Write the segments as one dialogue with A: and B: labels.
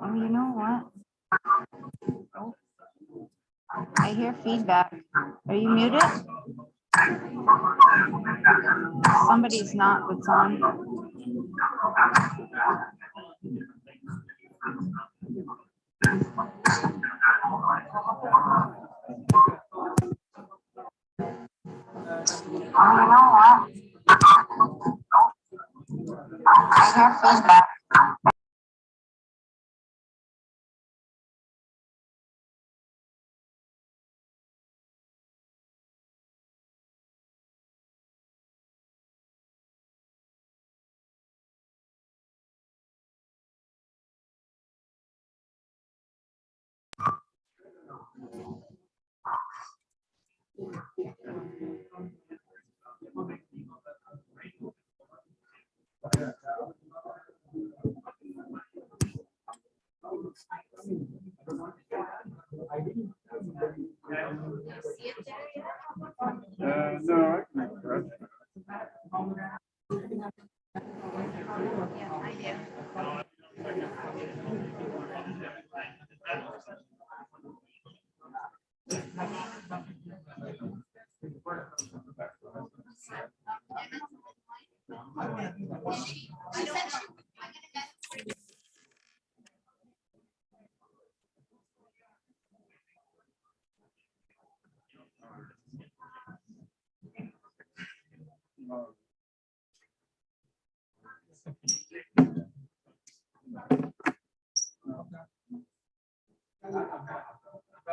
A: Oh, you know what? I hear feedback. Are you muted? Somebody's not, that's on. I hear feedback.
B: Uh, no, I can make that.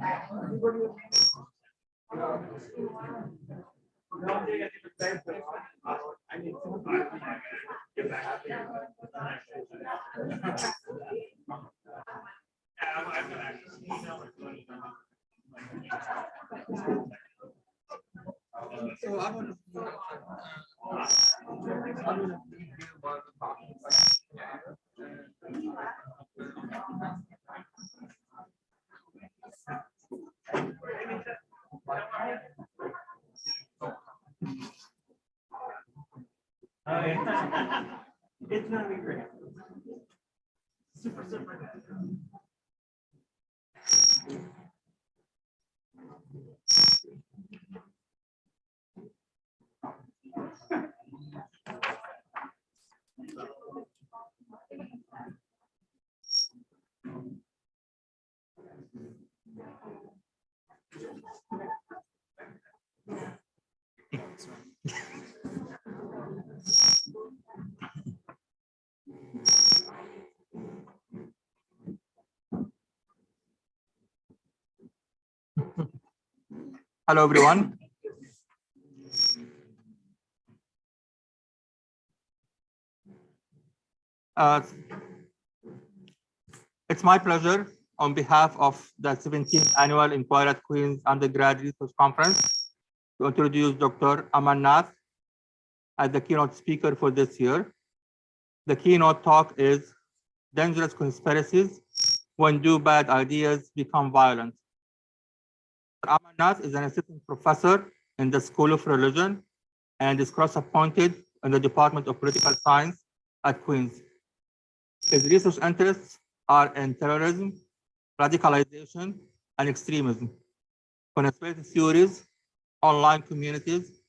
C: 哎呀我的直
D: Hello, everyone. Uh, It's my pleasure on behalf of the 17th Annual Inquiry at Queen's Undergraduate Research Conference to introduce Dr. Amarnath as the keynote speaker for this year. The keynote talk is Dangerous Conspiracies When Do Bad Ideas Become Violent? Nath is an assistant professor in the School of Religion and is cross-appointed in the Department of Political Science at Queen's. His research interests are in terrorism, radicalization, and extremism, conspiracy theories, online communities,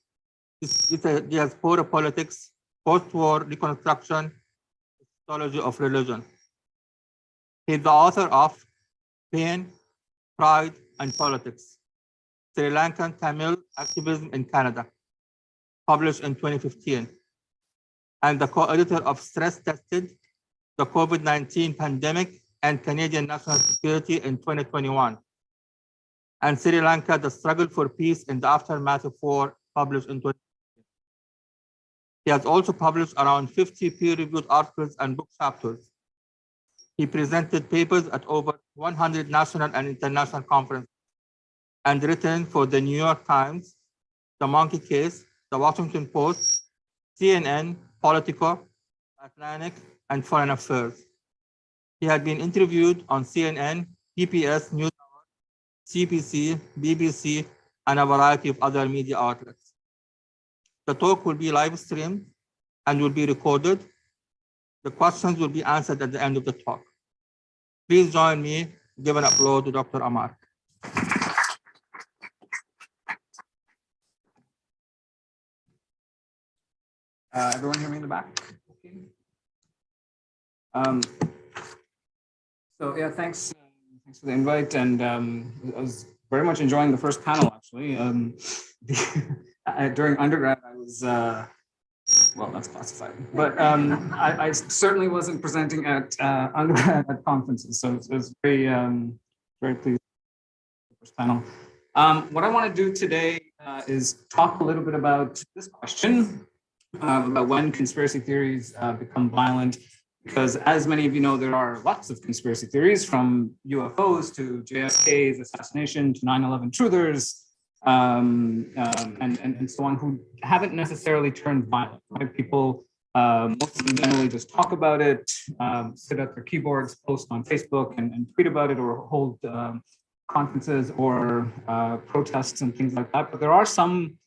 D: diaspora politics, post-war reconstruction, Theology of Religion. He's the author of Pain, Pride, and Politics, Sri Lankan Tamil Activism in Canada, published in 2015, and the co-editor of Stress Tested, the COVID-19 Pandemic and Canadian National Security in 2021, and Sri Lanka, The Struggle for Peace in the Aftermath of War, published in 20. He has also published around 50 peer-reviewed articles and book chapters. He presented papers at over 100 national and international conferences and written for the New York Times, The Monkey Cage, The Washington Post, CNN, Politico, Atlantic, and Foreign Affairs. He had been interviewed on CNN, PBS News, CBC, BBC, and a variety of other media outlets. The talk will be live streamed and will be recorded. The questions will be answered at the end of the talk. Please join me, give an applause to Dr. Amar.
E: Uh, everyone hear me in the back? Um, so yeah, thanks, uh, thanks for the invite, and um, I was very much enjoying the first panel. Actually, um, the, uh, during undergrad, I was uh, well, that's classified, but um, I, I certainly wasn't presenting at uh, undergrad at conferences, so it's, it's very, um, very pleased. First panel. Um, what I want to do today uh, is talk a little bit about this question uh, about when conspiracy theories uh, become violent. Because as many of you know, there are lots of conspiracy theories from UFOs to JFK's assassination to 9-11 truthers um, um, and, and, and so on who haven't necessarily turned violent. Right? People, uh, of them generally just talk about it, um, sit at their keyboards, post on Facebook and, and tweet about it or hold um, conferences or uh, protests and things like that. But there are some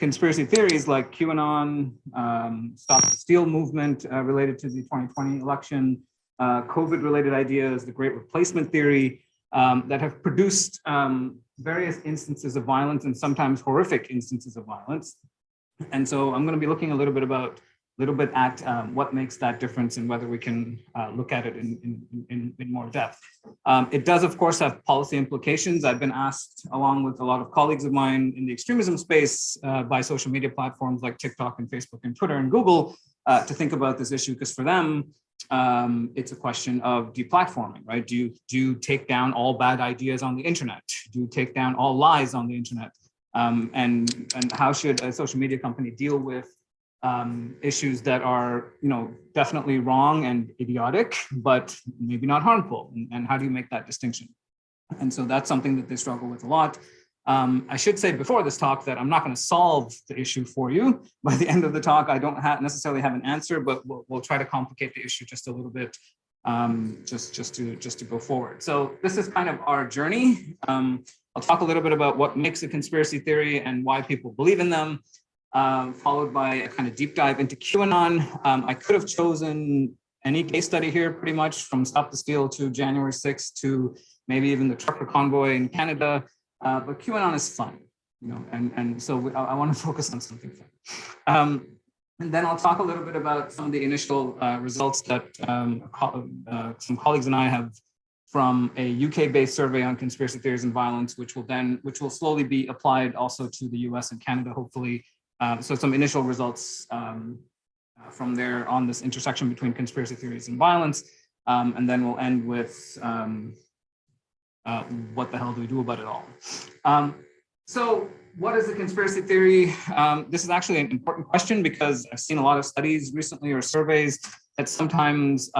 E: conspiracy theories like QAnon, um, Stop the Steal movement uh, related to the 2020 election, uh, COVID-related ideas, the Great Replacement Theory, um, that have produced um, various instances of violence and sometimes horrific instances of violence. And so I'm going to be looking a little bit about little bit at um, what makes that difference and whether we can uh, look at it in, in, in, in more depth. Um, it does, of course, have policy implications. I've been asked, along with a lot of colleagues of mine in the extremism space uh, by social media platforms like TikTok and Facebook and Twitter and Google uh, to think about this issue, because for them, um, it's a question of deplatforming, right? Do you, do you take down all bad ideas on the internet? Do you take down all lies on the internet? Um, and, and how should a social media company deal with um, issues that are, you know, definitely wrong and idiotic, but maybe not harmful. And, and, how do you make that distinction? And so that's something that they struggle with a lot. Um, I should say before this talk that I'm not going to solve the issue for you. By the end of the talk, I don't have necessarily have an answer, but we'll, we'll try to complicate the issue just a little bit, um, just just to just to go forward. So this is kind of our journey. Um, I'll talk a little bit about what makes a conspiracy theory and why people believe in them um, followed by a kind of deep dive into QAnon. Um, I could have chosen any case study here pretty much from Stop the Steal to January 6th to maybe even the trucker convoy in Canada, uh, but QAnon is fun, you know, and, and so we, I, I want to focus on something fun. Um, and then I'll talk a little bit about some of the initial uh, results that um, uh, some colleagues and I have from a UK-based survey on conspiracy theories and violence, which will then, which will slowly be applied also to the US and Canada, hopefully um, so some initial results um, uh, from there on this intersection between conspiracy theories and violence. Um, and then we'll end with um, uh, what the hell do we do about it all? Um, so what is a conspiracy theory? Um, this is actually an important question because I've seen a lot of studies recently or surveys that sometimes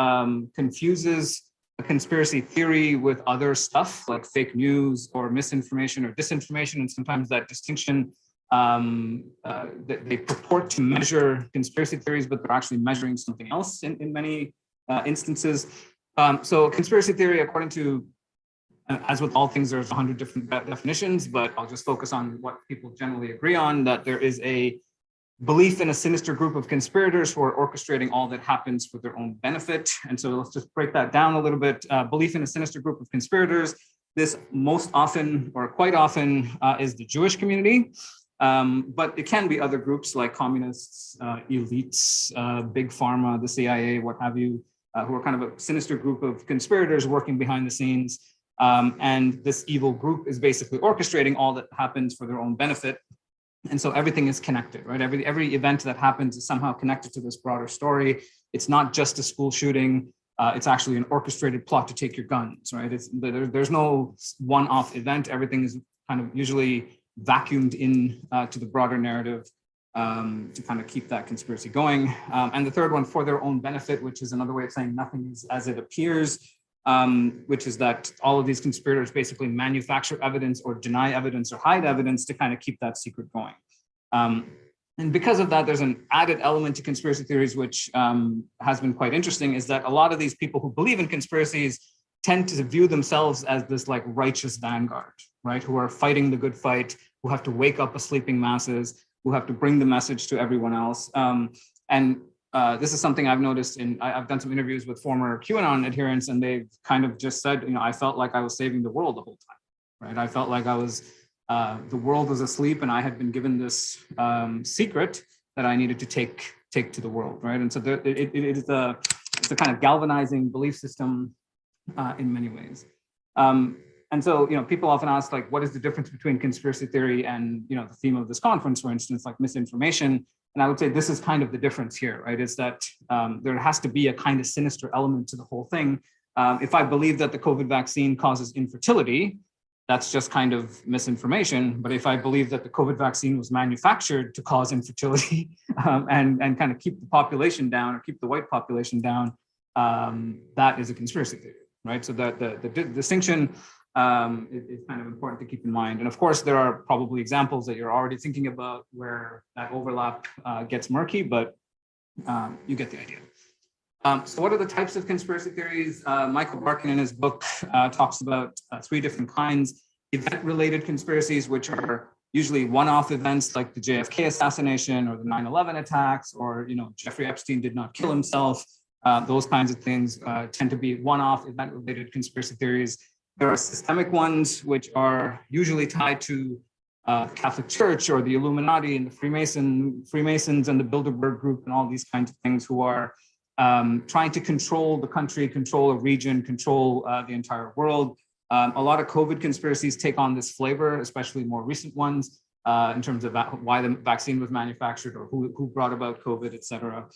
E: confuses a conspiracy theory with other stuff like fake news or misinformation or disinformation. And sometimes that distinction um, uh, they, purport to measure conspiracy theories, but they're actually measuring something else in, in many uh, instances. Um, so conspiracy theory, according to, uh, as with all things, there's 100 different definitions, but I'll just focus on what people generally agree on, that there is a belief in a sinister group of conspirators who are orchestrating all that happens for their own benefit. And so let's just break that down a little bit. Uh, belief in a sinister group of conspirators. This most often or quite often uh, is the Jewish community. Um, but it can be other groups like communists, uh, elites, uh, big pharma, the CIA, what have you, uh, who are kind of a sinister group of conspirators working behind the scenes. Um, and this evil group is basically orchestrating all that happens for their own benefit. And so everything is connected, right? Every, every event that happens is somehow connected to this broader story. It's not just a school shooting. Uh, it's actually an orchestrated plot to take your guns, right? It's, there, there's no one-off event. Everything is kind of usually vacuumed in uh, to the broader narrative um, to kind of keep that conspiracy going. Um, and the third one, for their own benefit, which is another way of saying nothing is as it appears, um, which is that all of these conspirators basically manufacture evidence or deny evidence or hide evidence to kind of keep that secret going. Um, and because of that, there's an added element to conspiracy theories, which um, has been quite interesting, is that a lot of these people who believe in conspiracies tend to view themselves as this like righteous vanguard, right? Who are fighting the good fight, who have to wake up a sleeping masses, who have to bring the message to everyone else. Um, and uh, this is something I've noticed in, I, have done some interviews with former QAnon adherents and they've kind of just said, you know, I felt like I was saving the world the whole time, right? I felt like I was, uh, the world was asleep and I had been given this um, secret that I needed to take take to the world, right? And so the, it, it is a, it's a kind of galvanizing belief system uh, in many ways. Um, and so, you know, people often ask, like, what is the difference between conspiracy theory and, you know, the theme of this conference, for instance, like misinformation? And I would say this is kind of the difference here, right? Is that um, there has to be a kind of sinister element to the whole thing. Um, if I believe that the COVID vaccine causes infertility, that's just kind of misinformation. But if I believe that the COVID vaccine was manufactured to cause infertility um, and, and kind of keep the population down or keep the white population down, um, that is a conspiracy theory, right? So that the, the, the distinction um, is, is, kind of important to keep in mind. And of course, there are probably examples that you're already thinking about where that overlap uh, gets murky, but um, you get the idea. Um, so what are the types of conspiracy theories? Uh, Michael Barkun in his book uh, talks about uh, three different kinds. Event-related conspiracies, which are usually one-off events like the JFK assassination or the 9-11 attacks, or you know Jeffrey Epstein did not kill himself. Uh, those kinds of things uh, tend to be one-off event-related conspiracy theories. There are systemic ones, which are usually tied to uh, Catholic Church or the Illuminati and the Freemason, Freemasons and the Bilderberg group and all these kinds of things who are um, trying to control the country, control a region, control uh, the entire world. Um, a lot of COVID conspiracies take on this flavor, especially more recent ones, uh, in terms of why the vaccine was manufactured or who, who brought about COVID, et cetera.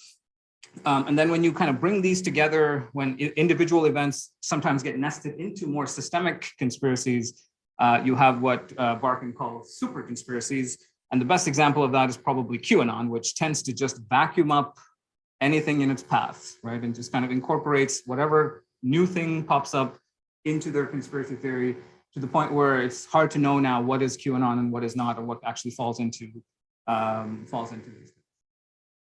E: Um, and then when you kind of bring these together, when individual events sometimes get nested into more systemic conspiracies, uh, you have what uh, Barkun calls super conspiracies. And the best example of that is probably QAnon, which tends to just vacuum up anything in its path, right? And just kind of incorporates whatever new thing pops up into their conspiracy theory to the point where it's hard to know now what is QAnon and what is not, or what actually falls into um, falls into these.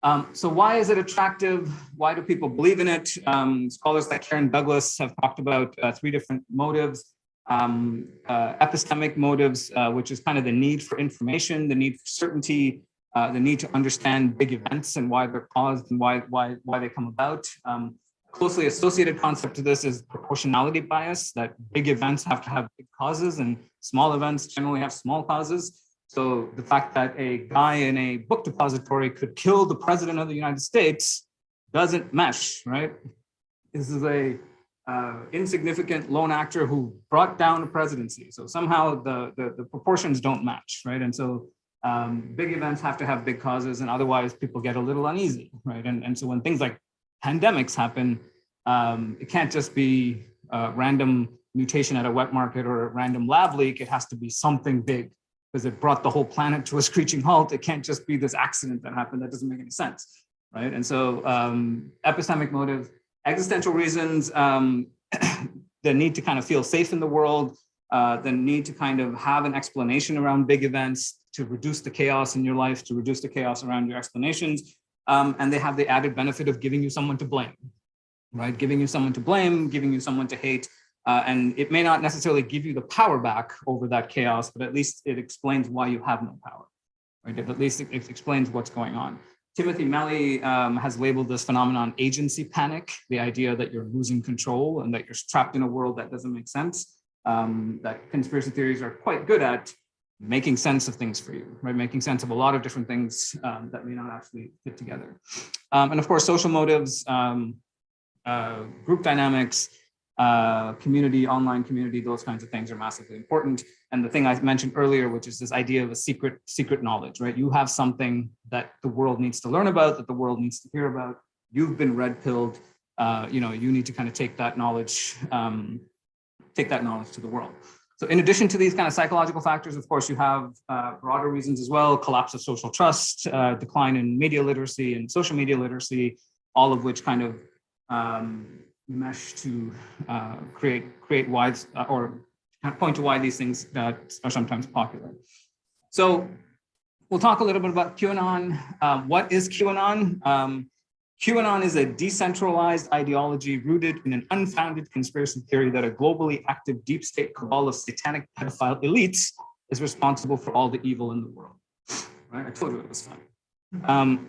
E: Um, so why is it attractive? Why do people believe in it? Um, scholars like Karen Douglas have talked about uh, three different motives. Um, uh, epistemic motives, uh, which is kind of the need for information, the need for certainty, uh, the need to understand big events and why they're caused and why, why, why they come about. Um, closely associated concept to this is proportionality bias, that big events have to have big causes and small events generally have small causes. So the fact that a guy in a book depository could kill the president of the United States doesn't mesh, right? This is a uh, insignificant lone actor who brought down a presidency. So somehow the, the, the proportions don't match, right? And so um, big events have to have big causes and otherwise people get a little uneasy, right? And, and so when things like pandemics happen, um, it can't just be a random mutation at a wet market or a random lab leak, it has to be something big because it brought the whole planet to a screeching halt. It can't just be this accident that happened. That doesn't make any sense, right? And so um, epistemic motive, existential reasons, um, the need to kind of feel safe in the world, uh, the need to kind of have an explanation around big events to reduce the chaos in your life, to reduce the chaos around your explanations. Um, and they have the added benefit of giving you someone to blame, right? Giving you someone to blame, giving you someone to hate, uh, and it may not necessarily give you the power back over that chaos, but at least it explains why you have no power. Right? It At least it, explains what's going on. Timothy Melley um, has labeled this phenomenon agency panic, the idea that you're losing control and that you're trapped in a world that doesn't make sense, um, that conspiracy theories are quite good at making sense of things for you, right? Making sense of a lot of different things um, that may not actually fit together. Um, and of course, social motives, um, uh, group dynamics, uh, community, online community, those kinds of things are massively important. And the thing I mentioned earlier, which is this idea of a secret, secret knowledge, right? You have something that the world needs to learn about, that the world needs to hear about. You've been red pilled. Uh, you know, you need to kind of take that knowledge, um, take that knowledge to the world. So in addition to these kind of psychological factors, of course, you have uh, broader reasons as well, collapse of social trust, uh, decline in media literacy and social media literacy, all of which kind of um, mesh to uh, create create wide uh, or point to why these things that are sometimes popular. So we'll talk a little bit about QAnon. Um, what is QAnon? Um, QAnon is a decentralized ideology rooted in an unfounded conspiracy theory that a globally active deep state cabal of satanic pedophile elites is responsible for all the evil in the world. Right? I told you it was fun. Um,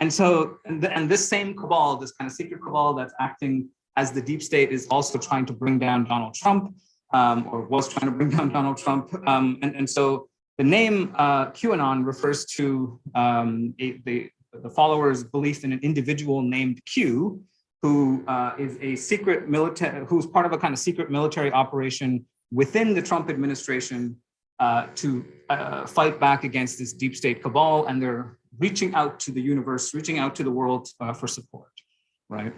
E: and so, and, the, and this same cabal, this kind of secret cabal that's acting as the deep state is also trying to bring down Donald Trump, um, or was trying to bring down Donald Trump. Um, and, and so the name uh, QAnon refers to um, a, the, the followers' belief in an individual named Q, who uh, is a secret military, who's part of a kind of secret military operation within the Trump administration uh, to uh, fight back against this deep state cabal. And they're reaching out to the universe, reaching out to the world uh, for support, right?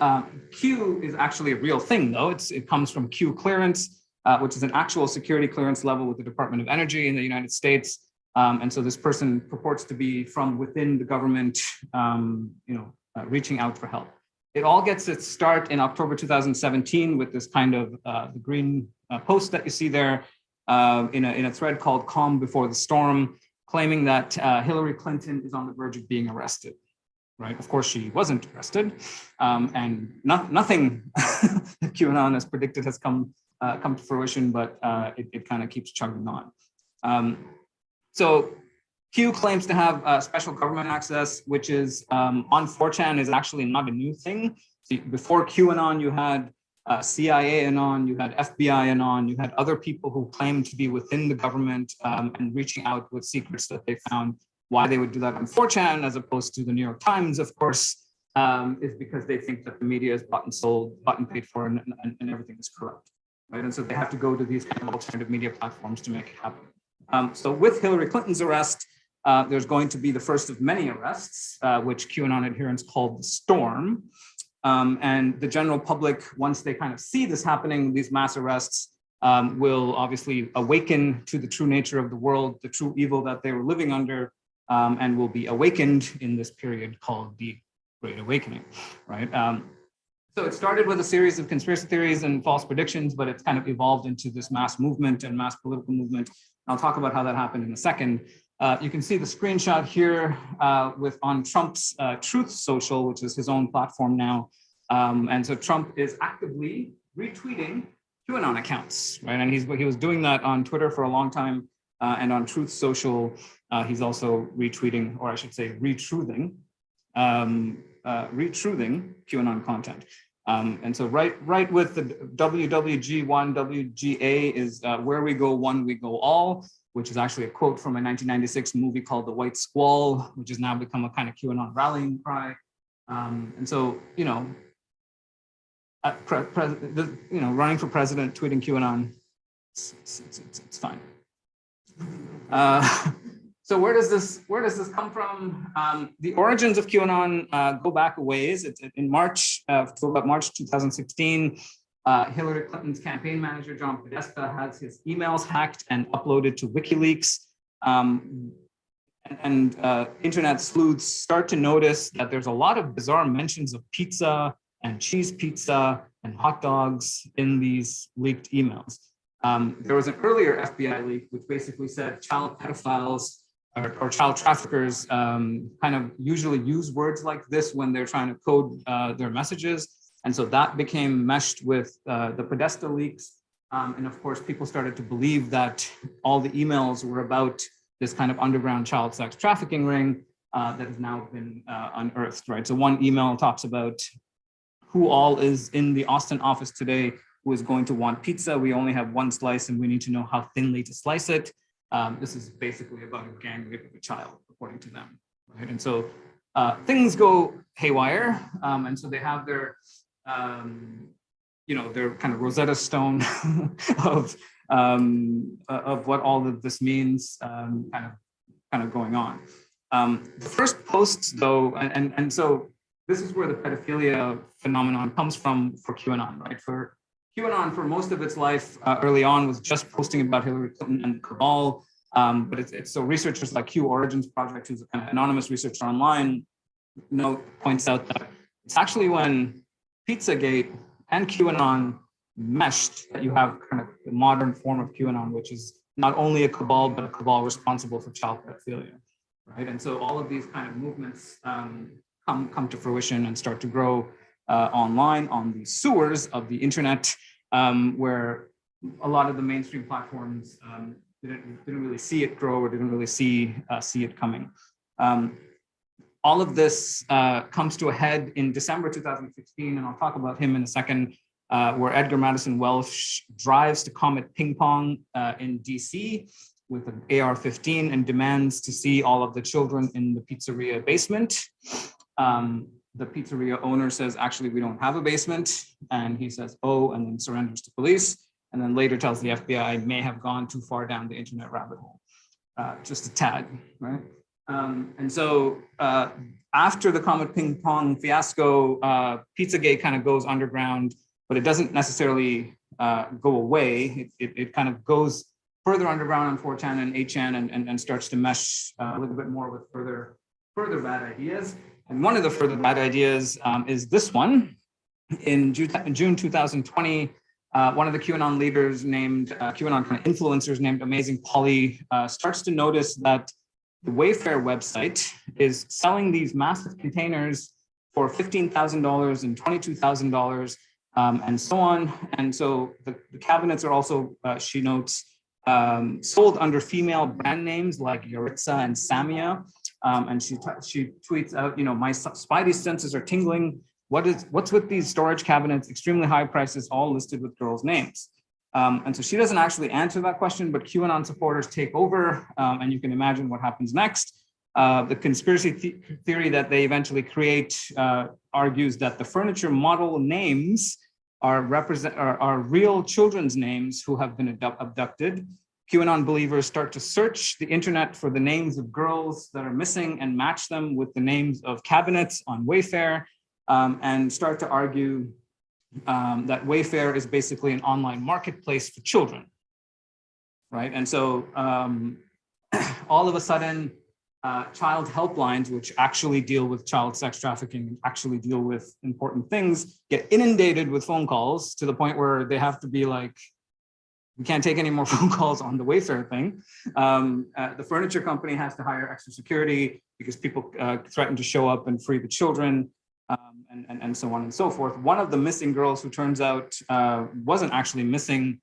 E: Um, Q is actually a real thing, though. It's, it comes from Q clearance, uh, which is an actual security clearance level with the Department of Energy in the United States. Um, and so this person purports to be from within the government, um, you know, uh, reaching out for help. It all gets its start in October 2017 with this kind of uh, the green uh, post that you see there uh, in, a, in a thread called Calm Before the Storm, claiming that uh, Hillary Clinton is on the verge of being arrested right? Of course, she wasn't arrested, um, and not, nothing QAnon has predicted has come uh, come to fruition, but uh, it, it kind of keeps chugging on. Um, so Q claims to have uh, special government access, which is um, on 4chan is actually not a new thing. Before QAnon, you had uh, CIA anon, you had FBI anon, you had other people who claimed to be within the government um, and reaching out with secrets that they found why they would do that on 4chan as opposed to the New York Times, of course, um, is because they think that the media is bought and sold, bought and paid for, and, and, and, everything is corrupt, right? And so they have to go to these kind of alternative media platforms to make it happen. Um, so with Hillary Clinton's arrest, uh, there's going to be the first of many arrests, uh, which QAnon adherents called the storm. Um, and the general public, once they kind of see this happening, these mass arrests, um, will obviously awaken to the true nature of the world, the true evil that they were living under, um, and will be awakened in this period called the Great Awakening, right? Um, so it started with a series of conspiracy theories and false predictions, but it's kind of evolved into this mass movement and mass political movement. I'll talk about how that happened in a second. Uh, you can see the screenshot here uh, with on Trump's uh, Truth Social, which is his own platform now. Um, and so Trump is actively retweeting QAnon accounts, right? And he's he was doing that on Twitter for a long time uh, and on Truth Social, uh, he's also retweeting, or I should say retruthing, um, uh, retruthing QAnon content. Um, and so right, right with the WWG1, WGA is uh, where we go one, we go all, which is actually a quote from a 1996 movie called The White Squall, which has now become a kind of QAnon rallying cry. Um, and so, you know, pre the, you know, running for president, tweeting QAnon, it's, it's, it's, it's fine. Uh, so where does this where does this come from? Um, the origins of QAnon uh, go back a ways. In March uh, to about March 2016. Uh, Hillary Clinton's campaign manager John Podesta has his emails hacked and uploaded to WikiLeaks. Um, and, and uh, internet sleuths start to notice that there's a lot of bizarre mentions of pizza and cheese pizza and hot dogs in these leaked emails. Um, there was an earlier FBI leak which basically said child pedophiles or, or child traffickers um, kind of usually use words like this when they're trying to code uh, their messages. And so that became meshed with uh, the Podesta leaks. Um, and of course, people started to believe that all the emails were about this kind of underground child sex trafficking ring uh, that has now been uh, unearthed, right? So one email talks about who all is in the Austin office today who is going to want pizza. We only have one slice and we need to know how thinly to slice it. Um, this is basically about a gang rape of a child, according to them. Right? And so uh, things go haywire. Um, and so they have their, um, you know, their kind of Rosetta Stone of, um, uh, of what all of this means um, kind of kind of going on. Um, the first posts though, and, and, and so this is where the pedophilia phenomenon comes from for QAnon, right? For QAnon, for most of its life uh, early on, was just posting about Hillary Clinton and cabal. Um, but it's, it's so researchers like Q Origins Project, who's an anonymous researcher online, note points out that it's actually when Pizzagate and QAnon meshed that you have kind of the modern form of QAnon, which is not only a cabal, but a cabal responsible for child pedophilia, right? And so all of these kind of movements um, come, come to fruition and start to grow uh, online on the sewers of the internet, um, where a lot of the mainstream platforms um, didn't, didn't really see it grow or didn't really see, uh, see it coming. Um, all of this uh, comes to a head in December 2016, and I'll talk about him in a second, uh, where Edgar Maddison Welch drives to Comet Ping Pong uh, in DC with an AR-15 and demands to see all of the children in the pizzeria basement. Um, the pizzeria owner says, actually, we don't have a basement. And he says, oh, and then surrenders to police. And then later tells the FBI may have gone too far down the internet rabbit hole, uh, just a tad, right? Um, and so uh, after the Comet Ping Pong fiasco, uh, Pizzagate kind of goes underground, but it doesn't necessarily uh, go away. It, it, it, kind of goes further underground on 4chan and 8chan and, and, and starts to mesh uh, a little bit more with further, further bad ideas. And one of the further bad ideas um, is this one. In June, June 2020, uh, one of the QAnon leaders named, uh, QAnon kind of influencers named Amazing Polly uh, starts to notice that the Wayfair website is selling these massive containers for $15,000 and $22,000 um, and so on. And so the, the cabinets are also, uh, she notes, um, sold under female brand names like Yaritza and Samia. Um, and she she tweets out, you know, my spidey senses are tingling. What is what's with these storage cabinets? Extremely high prices, all listed with girls' names. Um, and so she doesn't actually answer that question, but QAnon supporters take over, um, and you can imagine what happens next. Uh, the conspiracy th theory that they eventually create uh, argues that the furniture model names are represent are, are real children's names who have been abducted. QAnon believers start to search the internet for the names of girls that are missing and match them with the names of cabinets on Wayfair um, and start to argue um, that Wayfair is basically an online marketplace for children, right? And so um, all of a sudden, uh, child helplines, which actually deal with child sex trafficking, actually deal with important things, get inundated with phone calls to the point where they have to be like, we can't take any more phone calls on the Wayfair thing. Um, uh, the furniture company has to hire extra security because people uh, threaten to show up and free the children um, and, and, and so on and so forth. One of the missing girls who turns out uh, wasn't actually missing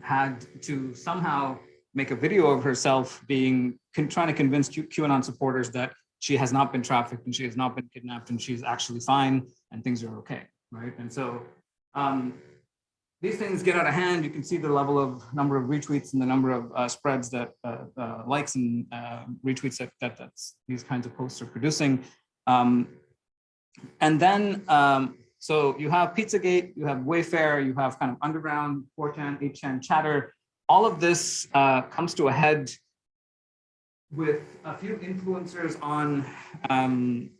E: had to somehow make a video of herself being trying to convince Q QAnon supporters that she has not been trafficked and she has not been kidnapped and she's actually fine and things are okay, right? And so um, these things get out of hand. You can see the level of number of retweets and the number of uh, spreads that uh, uh, likes and uh, retweets that, that that's, these kinds of posts are producing. Um, and then, um, so you have Pizzagate, you have Wayfair, you have kind of underground 4chan, 8chan chatter, all of this uh, comes to a head with a few influencers on um,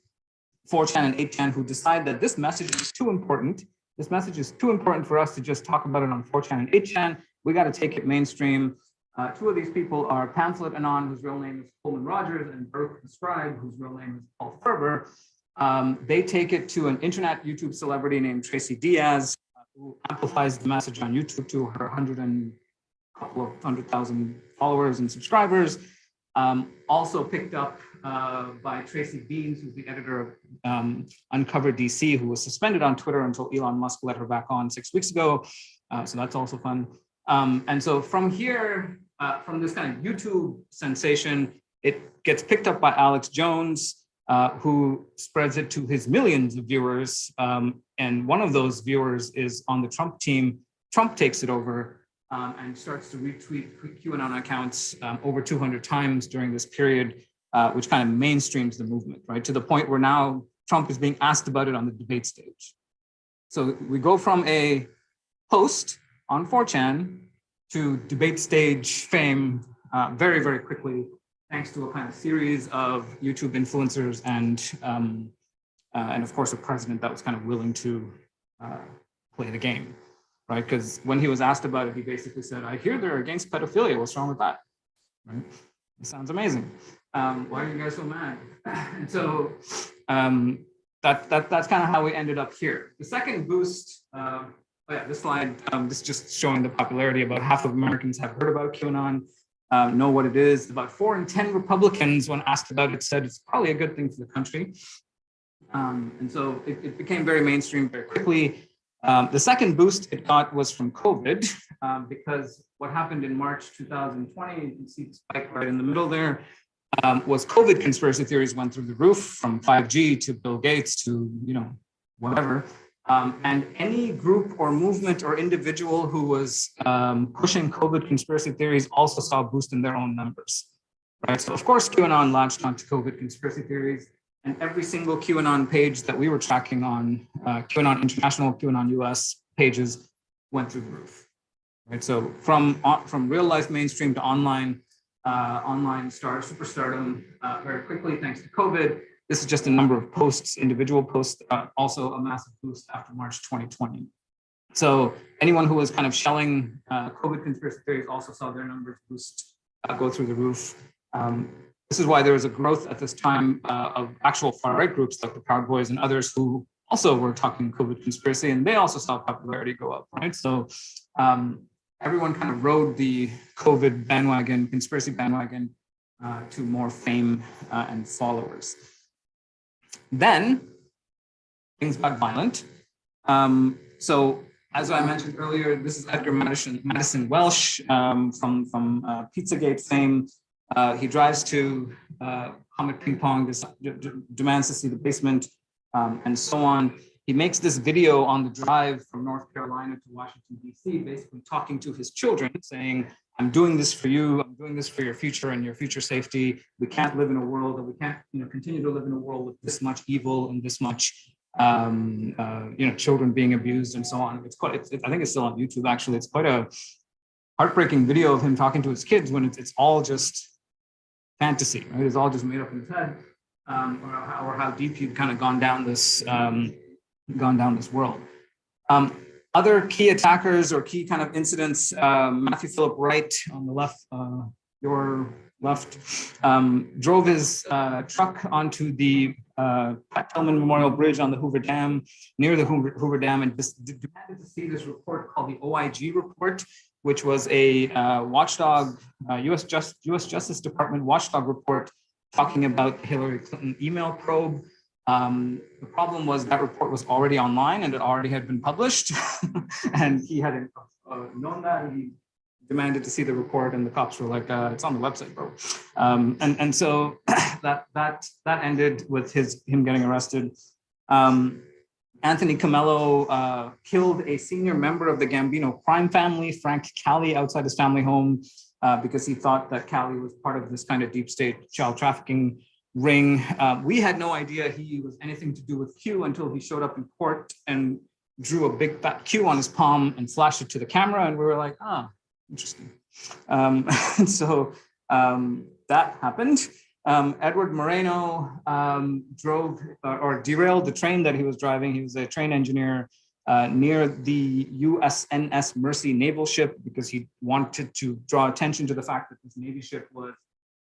E: 4chan and 8chan who decide that this message is too important. This message is too important for us to just talk about it on 4chan and 8chan. We got to take it mainstream. Uh, two of these people are Pamphlet Anon, whose real name is Coleman Rogers, and Baruch the Scribe, whose real name is Paul Furber. Um, they take it to an internet YouTube celebrity named Tracy Diaz, who amplifies the message on YouTube to her 100 and couple of hundred thousand followers and subscribers. Um, also picked up uh, by Tracy Beanz, who's the editor of um, DC, who was suspended on Twitter until Elon Musk let her back on six weeks ago. Uh, so that's also fun. Um, and so from here, uh, from this kind of YouTube sensation, it gets picked up by Alex Jones, uh, who spreads it to his millions of viewers. Um, and one of those viewers is on the Trump team. Trump takes it over um, and starts to retweet QAnon accounts um, over 200 times during this period, uh, which kind of mainstreams the movement, right? To the point where now Trump is being asked about it on the debate stage. So we go from a post on 4chan to debate stage fame uh, very, very quickly, thanks to a kind of series of YouTube influencers and, um, uh, and of course, a president that was kind of willing to uh, play the game, right? Because when he was asked about it, he basically said, I hear they're against pedophilia. What's wrong with that? Right? It sounds amazing. Um, why are you guys so mad? and so um, that, that, that's kind of how we ended up here. The second boost, uh, oh yeah, this slide, um, this is just showing the popularity. About half of Americans have heard about QAnon, uh, know what it is. About four in 10 Republicans, when asked about it, said it's probably a good thing for the country. Um, and so it, it, became very mainstream very quickly. Um, the second boost it got was from COVID, um, because what happened in March 2020, you can see the spike right in the middle there, um, was COVID conspiracy theories went through the roof from 5G to Bill Gates to, you know, whatever. Um, and any group or movement or individual who was um, pushing COVID conspiracy theories also saw a boost in their own numbers, right? So of course, QAnon latched onto COVID conspiracy theories and every single QAnon page that we were tracking on uh, QAnon International, QAnon US pages went through the roof, right? So from, uh, from real life mainstream to online, uh, online star superstardom uh, very quickly thanks to COVID. This is just a number of posts, individual posts, uh, also a massive boost after March 2020. So anyone who was kind of shelling uh, COVID conspiracy theories also saw their numbers boost, uh, go through the roof. Um, this is why there was a growth at this time uh, of actual far right groups like the Proud Boys and others who also were talking COVID conspiracy and they also saw popularity go up, right? So um, everyone kind of rode the COVID bandwagon, conspiracy bandwagon uh, to more fame uh, and followers. Then things got violent. Um, so as I mentioned earlier, this is Edgar Maddison, Maddison Welch um, from, from uh, Pizzagate fame. Uh, he drives to uh, Comet Ping Pong, demands to see the basement um, and so on. He makes this video on the drive from North Carolina to Washington, DC, basically talking to his children, saying, I'm doing this for you, I'm doing this for your future and your future safety. We can't live in a world that we can't you know, continue to live in a world with this much evil and this much um, uh, you know, children being abused and so on. It's quite, it's, it, I think it's still on YouTube actually. It's quite a heartbreaking video of him talking to his kids when it's, it's all just fantasy, right? It's all just made up in his head um, or, how, or how deep he'd kind of gone down this um, gone down this world. Um, other key attackers or key kind of incidents, uh, Matthew Phillip Wright on the left, uh, your left, um, drove his uh, truck onto the uh, Pat Tillman Memorial Bridge on the Hoover Dam, near the Hoover, Hoover Dam, and just demanded to see this report called the OIG report, which was a uh, watchdog, US, uh, Just, US Justice Department watchdog report talking about Hillary Clinton email probe, um, the problem was that report was already online and it already had been published. and he hadn't uh, known that. And he demanded to see the report and the cops were like, uh, it's on the website, bro. Um, and, and so that, that, that ended with his, him getting arrested. Um, Anthony Comello uh, killed a senior member of the Gambino crime family, Frank Cali, outside his family home uh, because he thought that Cali was part of this kind of deep state child trafficking ring. Uh, we had no idea he was anything to do with Q until he showed up in court and drew a big fat Q on his palm and flashed it to the camera. And we were like, ah, interesting. Um, and so um, that happened. Um, Edward Moreno um, drove uh, or derailed the train that he was driving. He was a train engineer uh, near the USNS Mercy naval ship because he wanted to draw attention to the fact that this Navy ship was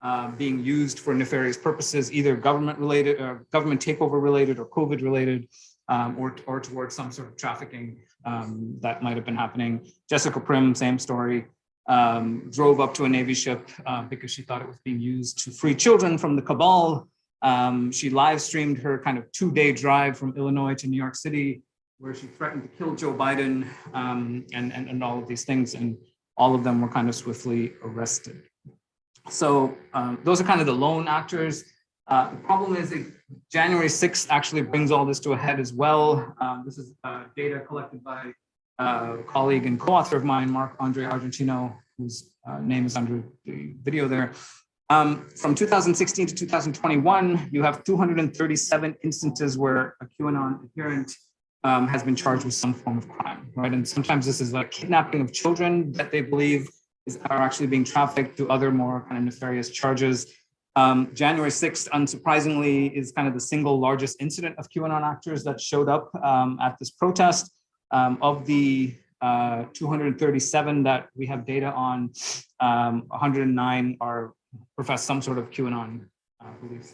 E: uh, being used for nefarious purposes, either government related, or uh, government takeover related or COVID related, um, or, or towards some sort of trafficking um, that might have been happening. Jessica Prim, same story, um, drove up to a Navy ship uh, because she thought it was being used to free children from the cabal. Um, she live streamed her kind of two day drive from Illinois to New York City, where she threatened to kill Joe Biden um, and, and, and all of these things. And all of them were kind of swiftly arrested. So um, those are kind of the lone actors. Uh, the problem is January 6th actually brings all this to a head as well. Um, this is uh, data collected by colleague and co-author of mine, Marc-André Argentino, whose uh, name is under the video there. Um, from 2016 to 2021, you have 237 instances where a QAnon adherent um, has been charged with some form of crime, right? And sometimes this is like kidnapping of children that they believe is are actually being trafficked to other more kind of nefarious charges. Um, January 6th, unsurprisingly, is kind of the single largest incident of QAnon actors that showed up um, at this protest. Um, of the uh, 237 that we have data on, um, 109 are profess some sort of QAnon uh, beliefs.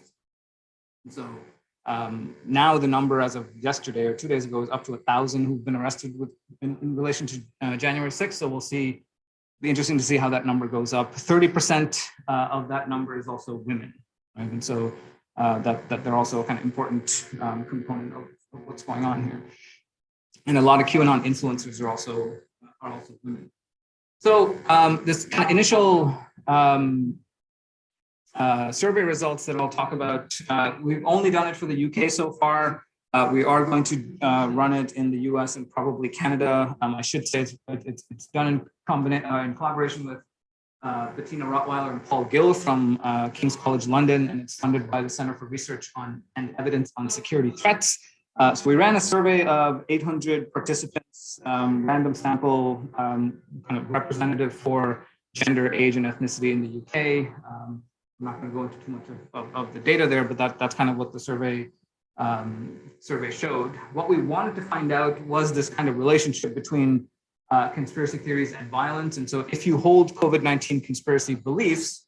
E: So um, now the number as of yesterday or two days ago is up to a thousand who've been arrested with in, in relation to uh, January 6th. So we'll see, be interesting to see how that number goes up. 30% uh, of that number is also women, right? And so uh, that, that they're also a kind of important um, component of, of what's going on here. And a lot of QAnon influencers are also, are also women. So um, this kind of initial um, uh, survey results that I'll talk about. Uh, we've only done it for the UK so far. Uh, we are going to uh, run it in the US and probably Canada. Um, I should say it's, it's, it's done in, uh, in collaboration with uh, Bettina Rottweiler and Paul Gill from King's College London, and it's funded by the Center for Research on and Evidence on Security Threats. So we ran a survey of 800 participants, um, random sample, um, kind of representative for gender, age, and ethnicity in the UK. Um, I'm not going to go into too much of, of, of, the data there, but that, that's kind of what the survey um, survey showed. What we wanted to find out was this kind of relationship between uh, conspiracy theories and violence. And so if you hold COVID-19 conspiracy beliefs,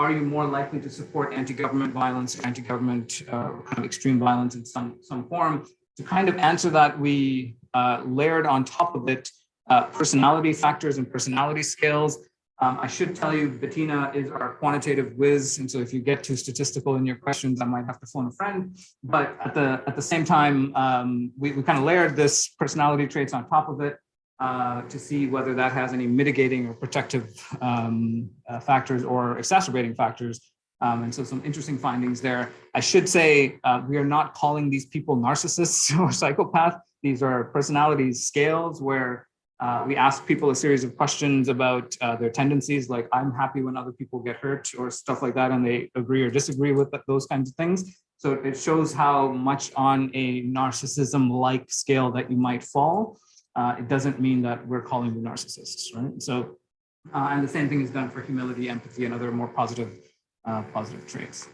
E: are you more likely to support anti-government violence, anti-government uh, kind of extreme violence in some, some form? To kind of answer that, we uh, layered on top of it uh, personality factors and personality scales um, I should tell you, Bettina is our quantitative whiz, and so if you get too statistical in your questions, I might have to phone a friend. But at the at the same time, um, we, we kind of layered this personality traits on top of it uh, to see whether that has any mitigating or protective um, uh, factors or exacerbating factors. Um, and so some interesting findings there. I should say uh, we are not calling these people narcissists or psychopaths. These are personality scales where uh, we ask people a series of questions about uh, their tendencies, like I'm happy when other people get hurt or stuff like that, and they agree or disagree with those kinds of things. So it shows how much on a narcissism-like scale that you might fall. Uh, it doesn't mean that we're calling you narcissists, right? So, uh, and the same thing is done for humility, empathy, and other more positive, uh, positive traits.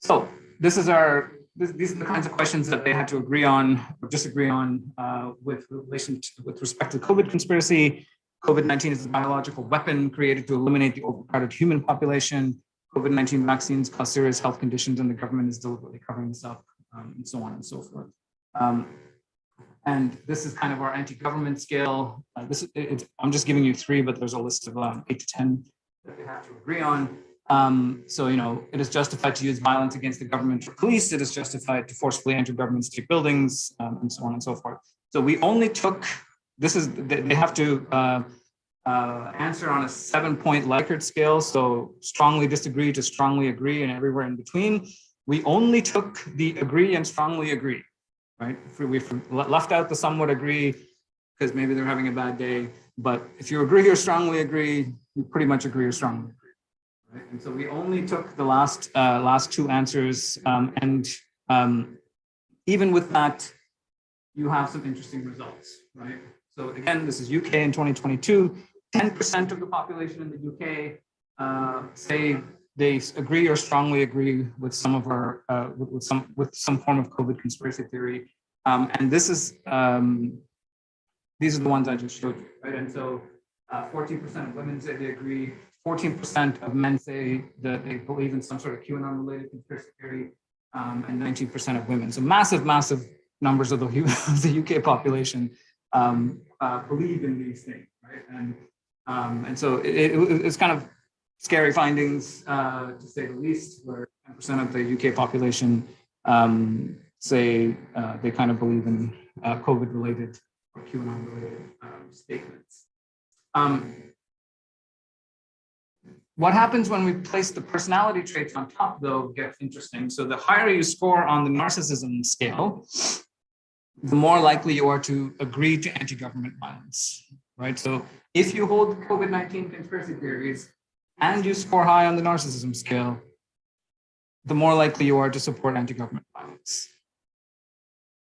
E: So this is our this, these are the kinds of questions that they had to agree on or disagree on uh, with relation to, with respect to COVID conspiracy. COVID-19 is a biological weapon created to eliminate the overcrowded human population. COVID-19 vaccines cause serious health conditions and the government is deliberately covering this up um, and so on and so forth. Um, and this is kind of our anti-government scale. Uh, this is, I'm just giving you three, but there's a list of um, eight to 10 that we have to agree on. Um, so, you know, it is justified to use violence against the government or police. It is justified to forcefully enter government state buildings um, and so on and so forth. So we only took, this is, they have to uh, uh, answer on a seven point Likert scale. So strongly disagree to strongly agree and everywhere in between. We only took the agree and strongly agree, right? If we left out the somewhat agree because maybe they're having a bad day. But if you agree or strongly agree, you pretty much agree or strongly agree. Right? And so we only took the last uh, last two answers, um, and um, even with that, you have some interesting results, right? So again, this is UK in 2022. 10% of the population in the UK uh, say they agree or strongly agree with some of our uh, with, some with some form of COVID conspiracy theory, um, and this is um, these are the ones I just showed you, right? And so 14% uh, of women say they agree, 14% of men say that they believe in some sort of QAnon related conspiracy theory, um, and 19% of women. So massive, massive numbers of the, of the UK population um, uh, believe in these things, right? And um, and so it, it, it's kind of scary findings, uh, to say the least, where 10% of the UK population um, say uh, they kind of believe in uh, COVID-related or QAnon-related um, statements. Um, what happens when we place the personality traits on top, though, gets interesting. So the higher you score on the narcissism scale, the more likely you are to agree to anti-government violence, right? So if you hold COVID-19 conspiracy theories and you score high on the narcissism scale, the more likely you are to support anti-government violence.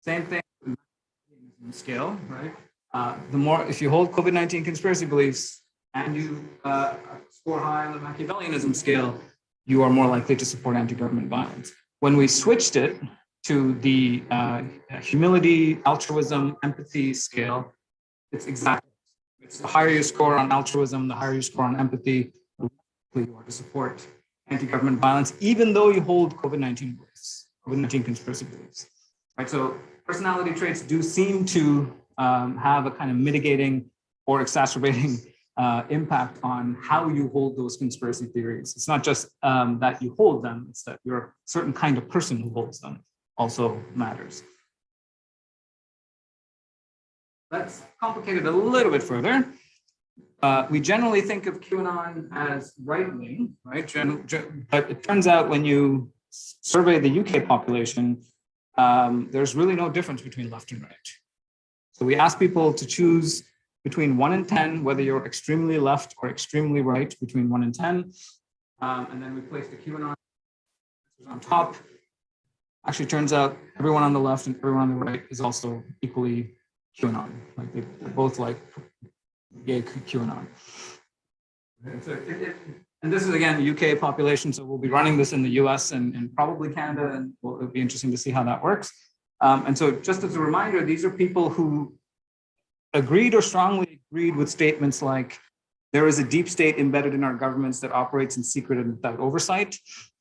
E: Same thing scale, right? Uh, the more, if you hold COVID-19 conspiracy beliefs and you uh, score high on the Machiavellianism scale, you are more likely to support anti-government violence. When we switched it to the uh, humility, altruism, empathy scale, it's exactly, it's the higher you score on altruism, the higher you score on empathy, you are to support anti-government violence, even though you hold COVID-19 beliefs, COVID-19 conspiracy beliefs, right? So personality traits do seem to um, have a kind of mitigating or exacerbating uh, impact on how you hold those conspiracy theories. It's not just um, that you hold them, it's that you're a certain kind of person who holds them also matters. Let's complicate it a little bit further. Uh, we generally think of QAnon as right? Gen gen but it turns out when you survey the UK population, um, there's really no difference between left and right. So we ask people to choose between one and 10, whether you're extremely left or extremely right, between one and 10. Um, and then we place the QAnon on top. Actually turns out everyone on the left and everyone on the right is also equally QAnon. Like they, both like gay QAnon. And, and this is again UK population, so we'll be running this in the US and, and probably Canada, and it'll be interesting to see how that works. Um, and so just as a reminder, these are people who agreed or strongly agreed with statements like, there is a deep state embedded in our governments that operates in secret and without oversight,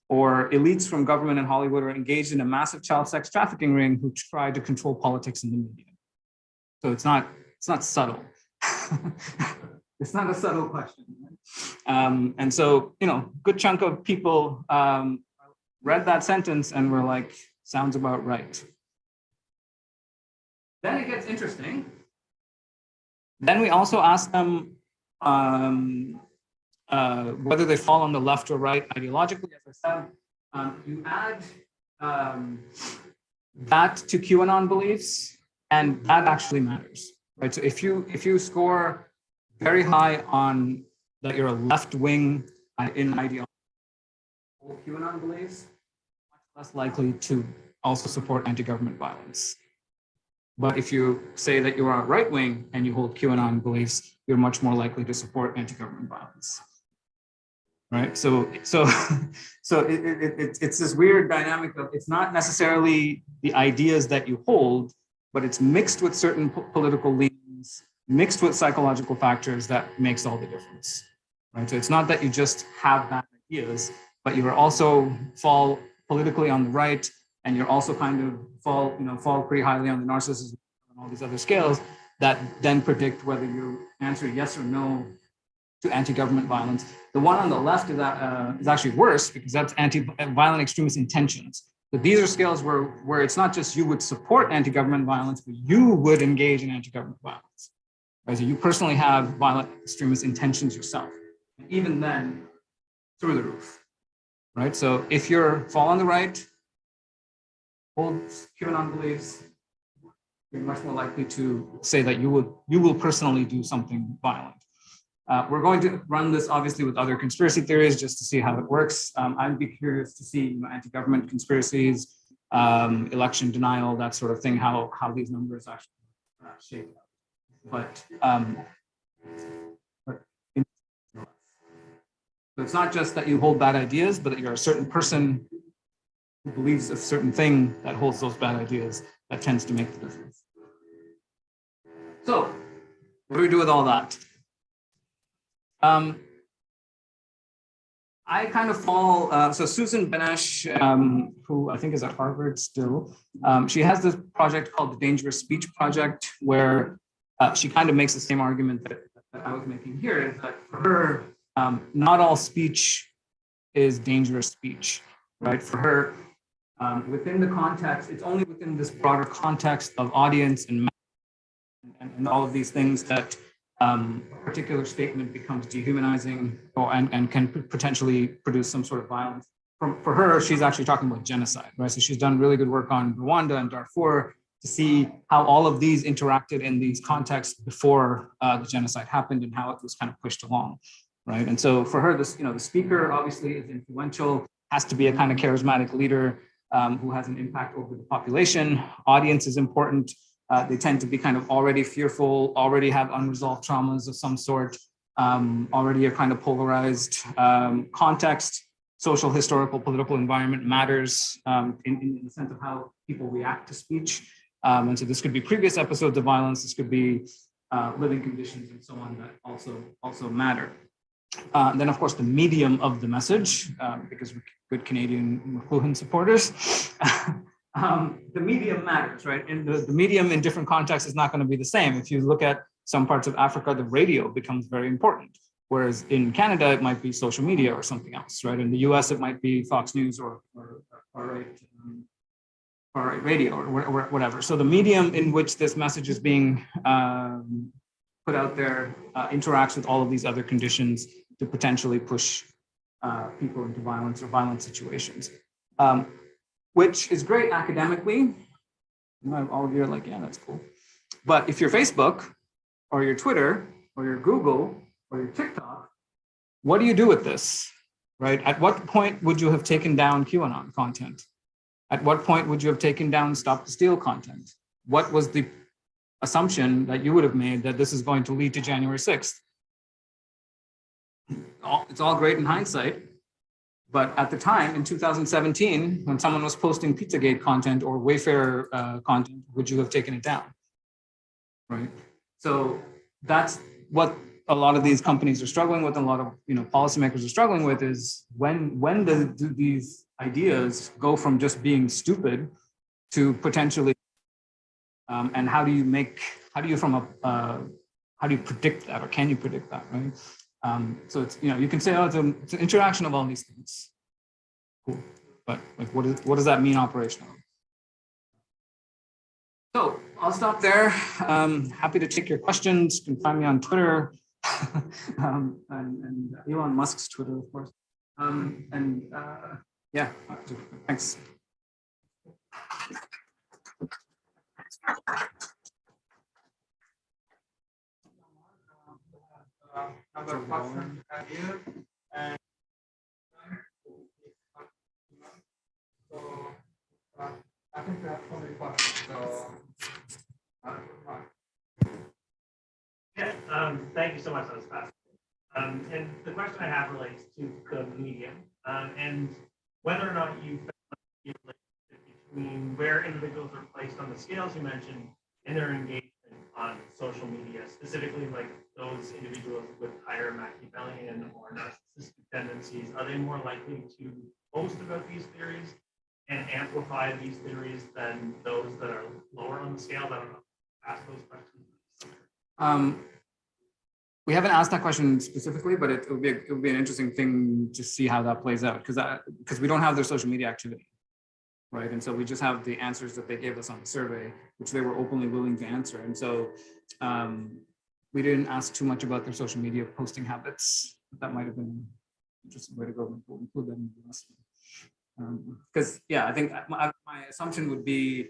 E: or elites from government and Hollywood are engaged in a massive child sex trafficking ring who try to control politics in the media. So it's not, it's not subtle. it's not a subtle question. Um, and so, you know, good chunk of people um, read that sentence and were like, sounds about right. Then it gets interesting. Then we also ask them um, uh, whether they fall on the left or right ideologically. As I said, um, you add um, that to QAnon beliefs, and that actually matters, right? So if you if you score very high on that you're a left wing uh, in ideology, QAnon beliefs, much less likely to also support anti-government violence. But if you say that you are right wing and you hold QAnon beliefs, you're much more likely to support anti-government violence. Right. So so so it, it, it, it's this weird dynamic of it's not necessarily the ideas that you hold, but it's mixed with certain po political leanings, mixed with psychological factors that makes all the difference. Right. So it's not that you just have bad ideas, but you are also fall politically on the right and you're also kind of fall, you know, fall pretty highly on the narcissism and all these other scales that then predict whether you answer yes or no to anti-government violence. The one on the left is, uh, is actually worse because that's anti-violent extremist intentions. But these are scales where, where it's not just you would support anti-government violence, but you would engage in anti-government violence. Right? So you personally have violent extremist intentions yourself. And even then, through the roof. Right? So if you're fall on the right, hold QAnon beliefs, you're much more likely to say that you will you will personally do something violent. Uh, we're going to run this obviously with other conspiracy theories just to see how it works. Um, I'd be curious to see you know, anti-government conspiracies, um, election denial, that sort of thing, how, how these numbers actually uh, shape up. But, um, but it's not just that you hold bad ideas, but that you're a certain person who believes a certain thing that holds those bad ideas that tends to make the difference. So what do we do with all that? Um, I kind of fall, uh, so Susan Benesch, um, who I think is at Harvard still, um, she has this project called the Dangerous Speech Project, where uh, she kind of makes the same argument that, that I was making here, is that for her, um, not all speech is dangerous speech, right? For her, um, within the context, it's only within this broader context of audience and, and, and all of these things that um, particular statement becomes dehumanizing or, and, and can potentially produce some sort of violence. For, for her, she's actually talking about genocide, right? So she's done really good work on Rwanda and Darfur to see how all of these interacted in these contexts before uh, the genocide happened and how it was kind of pushed along, right? And so for her, this, you know, the speaker obviously is influential, has to be a kind of charismatic leader um, who has an impact over the population. Audience is important. Uh, they tend to be kind of already fearful, already have unresolved traumas of some sort, um, already a kind of polarized. Um, context, social, historical, political environment matters um, in, in the sense of how people react to speech. Um, and so this could be previous episodes of violence, this could be uh, living conditions and so on that also, also matter. Uh, then, of course, the medium of the message, um, because we're good Canadian McLuhan supporters. um, the medium matters, right? And the, the medium in different contexts is not going to be the same. If you look at some parts of Africa, the radio becomes very important. Whereas in Canada, it might be social media or something else, right? In the US, it might be Fox News or, or, or, right, um, or radio or whatever. So the medium in which this message is being um, put out there uh, interacts with all of these other conditions to potentially push uh, people into violence or violent situations, um, which is great academically. All of you are like, yeah, that's cool. But if you're Facebook or your Twitter or your Google or your TikTok, what do you do with this, right? At what point would you have taken down QAnon content? At what point would you have taken down Stop the Steal content? What was the assumption that you would have made that this is going to lead to January 6th? It's all great in hindsight, but at the time in 2017, when someone was posting Pizzagate content or Wayfair uh, content, would you have taken it down? Right. So that's what a lot of these companies are struggling with, and a lot of you know policymakers are struggling with is when when do, do these ideas go from just being stupid to potentially um, and how do you make how do you from a uh, how do you predict that or can you predict that right um, so it's you know you can say oh it's, it's an interaction of all these things. Cool. But like what is what does that mean operationally? So I'll stop there. Um, happy to take your questions. You can find me on Twitter um, and, and Elon Musk's Twitter of course. Um, and uh, yeah thanks
D: Number of are here, and- So, uh, I think we have so many questions, so. uh,
C: Yeah, um, thank you so much, that was fast. Um, and the question I have relates to the medium, um, and whether or not you found a relationship between where individuals are placed on the scales you mentioned and their engagement on social media, specifically like those individuals with higher Machiavellian or narcissistic tendencies, are they more likely to post about these theories and amplify these theories than those that are lower on the scale? I don't know, ask those questions.
E: Um, we haven't asked that question specifically, but it would be, it would be an interesting thing to see how that plays out, because because we don't have their social media activity. Right, and so we just have the answers that they gave us on the survey, which they were openly willing to answer, and so um, we didn't ask too much about their social media posting habits. That might have been an interesting way to go, we'll include them in the last one. Because, yeah, I think my, my assumption would be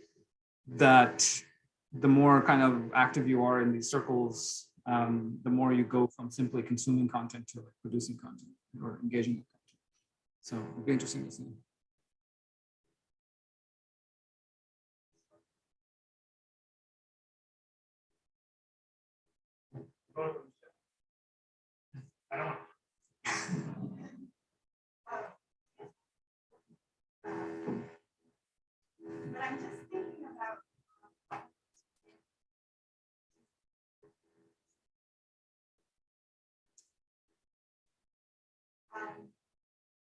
E: that the more kind of active you are in these circles, um, the more you go from simply consuming content to like producing content or engaging with content. So it'll be interesting to see.
C: I don't.
A: But I'm just thinking about. Um,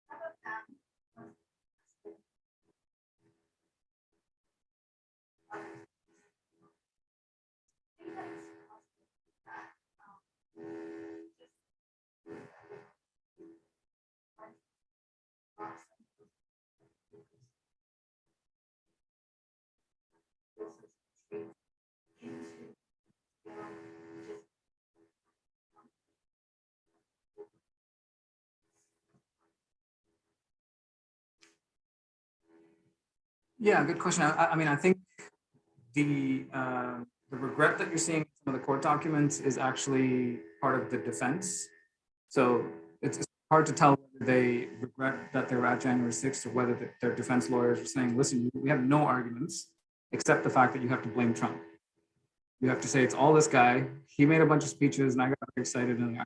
A: how about that? I think that's possible that, um, just-
E: Yeah, good question. I, I mean, I think the, uh, the regret that you're seeing in some of the court documents is actually part of the defense. So it's it's hard to tell whether they regret that they were at January 6th or whether the- their defense lawyers are saying, listen, we have no arguments except the fact that you have to blame Trump. You have to say it's all this guy. He made a bunch of speeches and I got very excited and I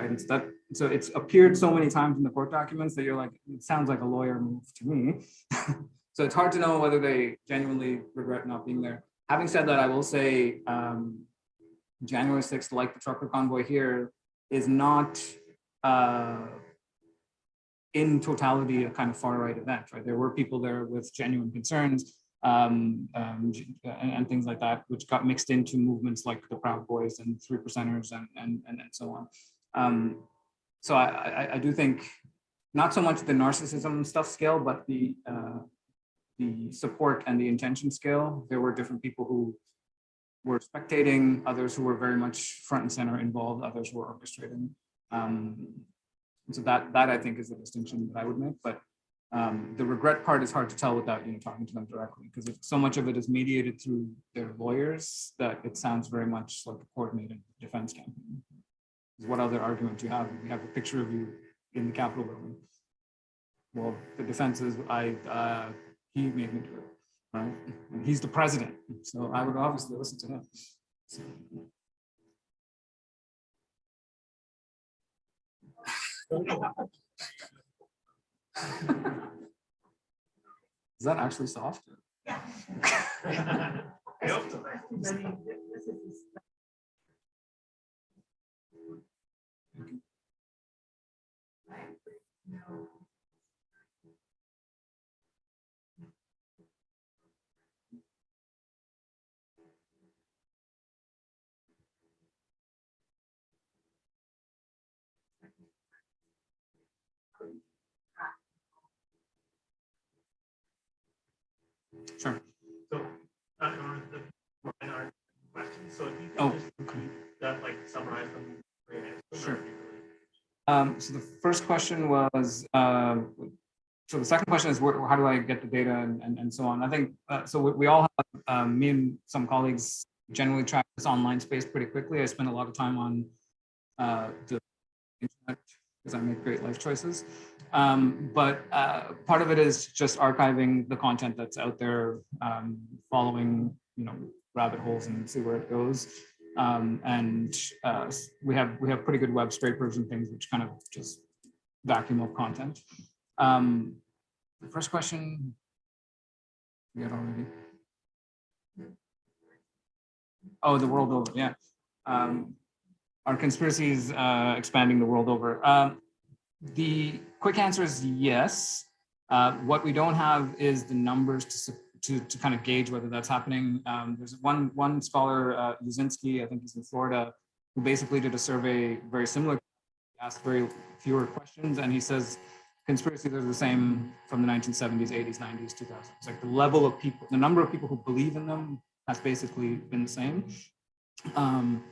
E: right? It's that, so it's appeared so many times in the court documents that you're like, it sounds like a lawyer move to me. So it's hard to know whether they genuinely regret not being there. Having said that, I will say, um, January 6th, like the trucker convoy here, is not uh, in totality a kind of far right event, right? There were people there with genuine concerns um, um, and, and things like that, which got mixed into movements like the Proud Boys and Three Percenters and, and, and, and so on. Um, so I, I, I do think not so much the narcissism stuff scale, but the uh, the support and the intention scale. There were different people who were spectating, others who were very much front and center involved, others were orchestrating. Um, so that that I think is the distinction that I would make. But um, the regret part is hard to tell without you know talking to them directly because so much of it is mediated through their lawyers that it sounds very much like a coordinated defense campaign. What other argument do you have? We have a picture of you in the Capitol building. Well, the defense is I uh, he made me do it, right? And he's the president, so I would obviously listen to him. So- Is that actually soft?
C: I hope
E: Um, so the first question was, um, so the second question is, where, how do I get the data and, and, and so on? I think, uh, so we, we all have, um, me and some colleagues generally track this online space pretty quickly. I spend a lot of time on, uh, the internet because I make great life choices. Um, but, uh, part of it is just archiving the content that's out there, um, following, you know, rabbit holes and see where it goes. Um, and uh, we have we have pretty good web scrapers and things which kind of just vacuum up content. Um, the first question we had already. Oh, the world over, yeah. Um, are conspiracies uh, expanding the world over? Um, the quick answer is yes. Uh, what we don't have is the numbers to su- to, to kind of gauge whether that's happening. Um, there's one one scholar, uh, Uscinski, I think he's in Florida, who basically did a survey very similar, asked very fewer questions, and he says conspiracies are the same from the 1970s, 80s, 90s, 2000s. It's like the level of people, the number of people who believe in them has basically been the same. Um,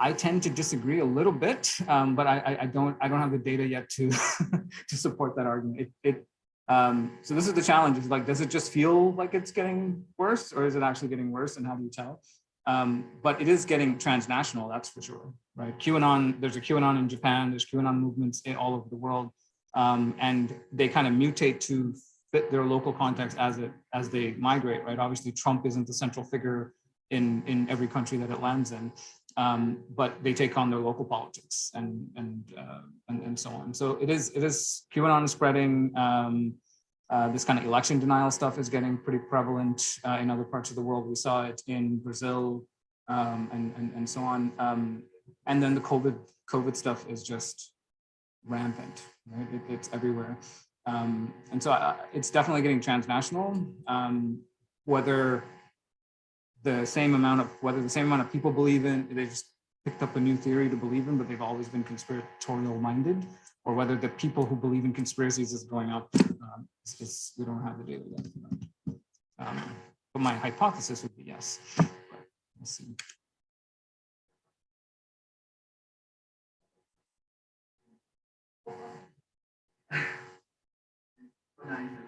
E: I tend to disagree a little bit, um, but I, I, I don't I don't have the data yet to to support that argument. It, it um, so this is the challenge is like, does it just feel like it's getting worse or is it actually getting worse and how do you tell? Um, but it is getting transnational, that's for sure, right? QAnon, there's a QAnon in Japan, there's QAnon movements in all over the world. Um, and they kind of mutate to fit their local context as it as they migrate, right? Obviously, Trump isn't the central figure in, in every country that it lands in. Um, but they take on their local politics and and, uh, and and so on. So it is it is QAnon spreading. Um, uh, this kind of election denial stuff is getting pretty prevalent uh, in other parts of the world. We saw it in Brazil um, and, and and so on. Um, and then the COVID COVID stuff is just rampant, right? It, it's everywhere. Um, and so uh, it's definitely getting transnational. Um, whether the same amount of whether the same amount of people believe in they just picked up a new theory to believe in but they've always been conspiratorial minded or whether the people who believe in conspiracies is going up um, it's, it's- we don't have the data yet. Um, but my hypothesis would be yes we'll see.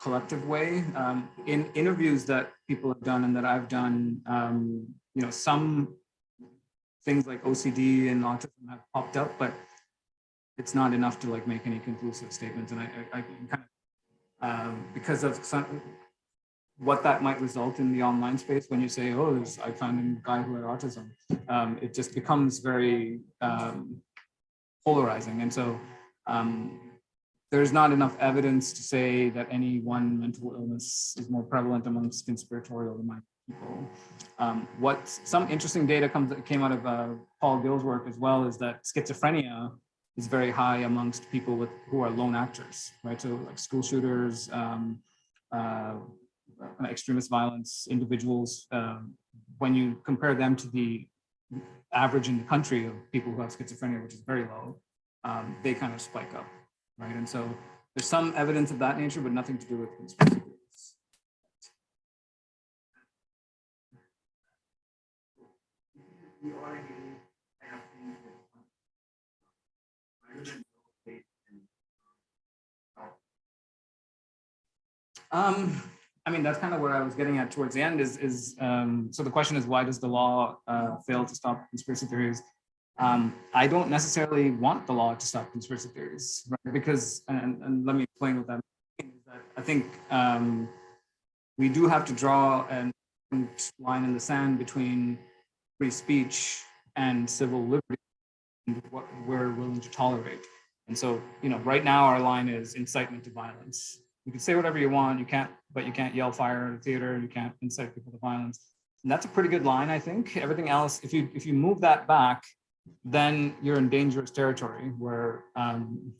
E: collective way. Um, in interviews that people have done and that I've done, um, you know, some things like OCD and autism have popped up, but it's not enough to like make any conclusive statements. And I, I, I kind of, um, because of some, what that might result in the online space when you say, oh, there's, I found a guy who had autism, um, it just becomes very um, polarizing. And so um, there's not enough evidence to say that any one mental illness is more prevalent amongst conspiratorial my people. Um, what some interesting data comes came out of uh, Paul Gill's work as well is that schizophrenia is very high amongst people with who are lone actors, right? So like school shooters, um, uh, extremist violence, individuals. Um, when you compare them to the average in the country of people who have schizophrenia, which is very low, um, they kind of spike up, right? And so there's some evidence of that nature, but nothing to do with conspiracy theories. Um, I mean, that's kind of where I was getting at towards the end is, is um, so the question is, why does the law uh, fail to stop conspiracy theories? Um, I don't necessarily want the law to stop conspiracy theories, right? Because, and, and let me explain what that means. I think um, we do have to draw a line in the sand between free speech and civil liberty and what we're willing to tolerate. And so, you know, right now our line is incitement to violence. You can say whatever you want, you can't, but you can't yell fire at a theater, you can't incite people to violence. And that's a pretty good line, I think. Everything else, if you if you move that back, then you're in dangerous territory where um,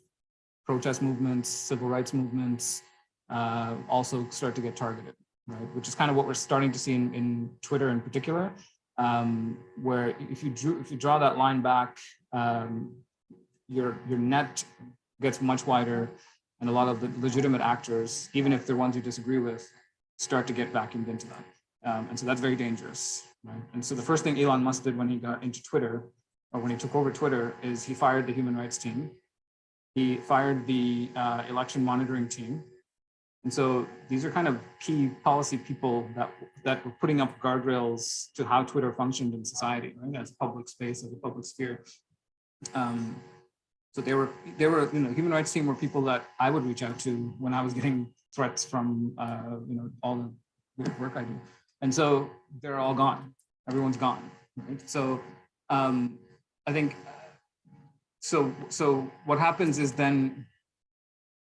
E: protest movements, civil rights movements uh, also start to get targeted, right? Which is kind of what we're starting to see in, in Twitter in particular, um, where if you drew, if you draw that line back, um, your your net gets much wider, and a lot of the legitimate actors, even if they're ones you disagree with, start to get vacuumed into that, um, and so that's very dangerous, right? And so the first thing Elon Musk did when he got into Twitter or when he took over Twitter is he fired the human rights team. He fired the uh, election monitoring team. And so these are kind of key policy people that, that were putting up guardrails to how Twitter functioned in society, right? As a public space, as a public sphere. Um, so they were, they were, you know, human rights team were people that I would reach out to when I was getting threats from, uh, you know, all the work I do. And so they're all gone. Everyone's gone. Right? So um, I think so. So what happens is then,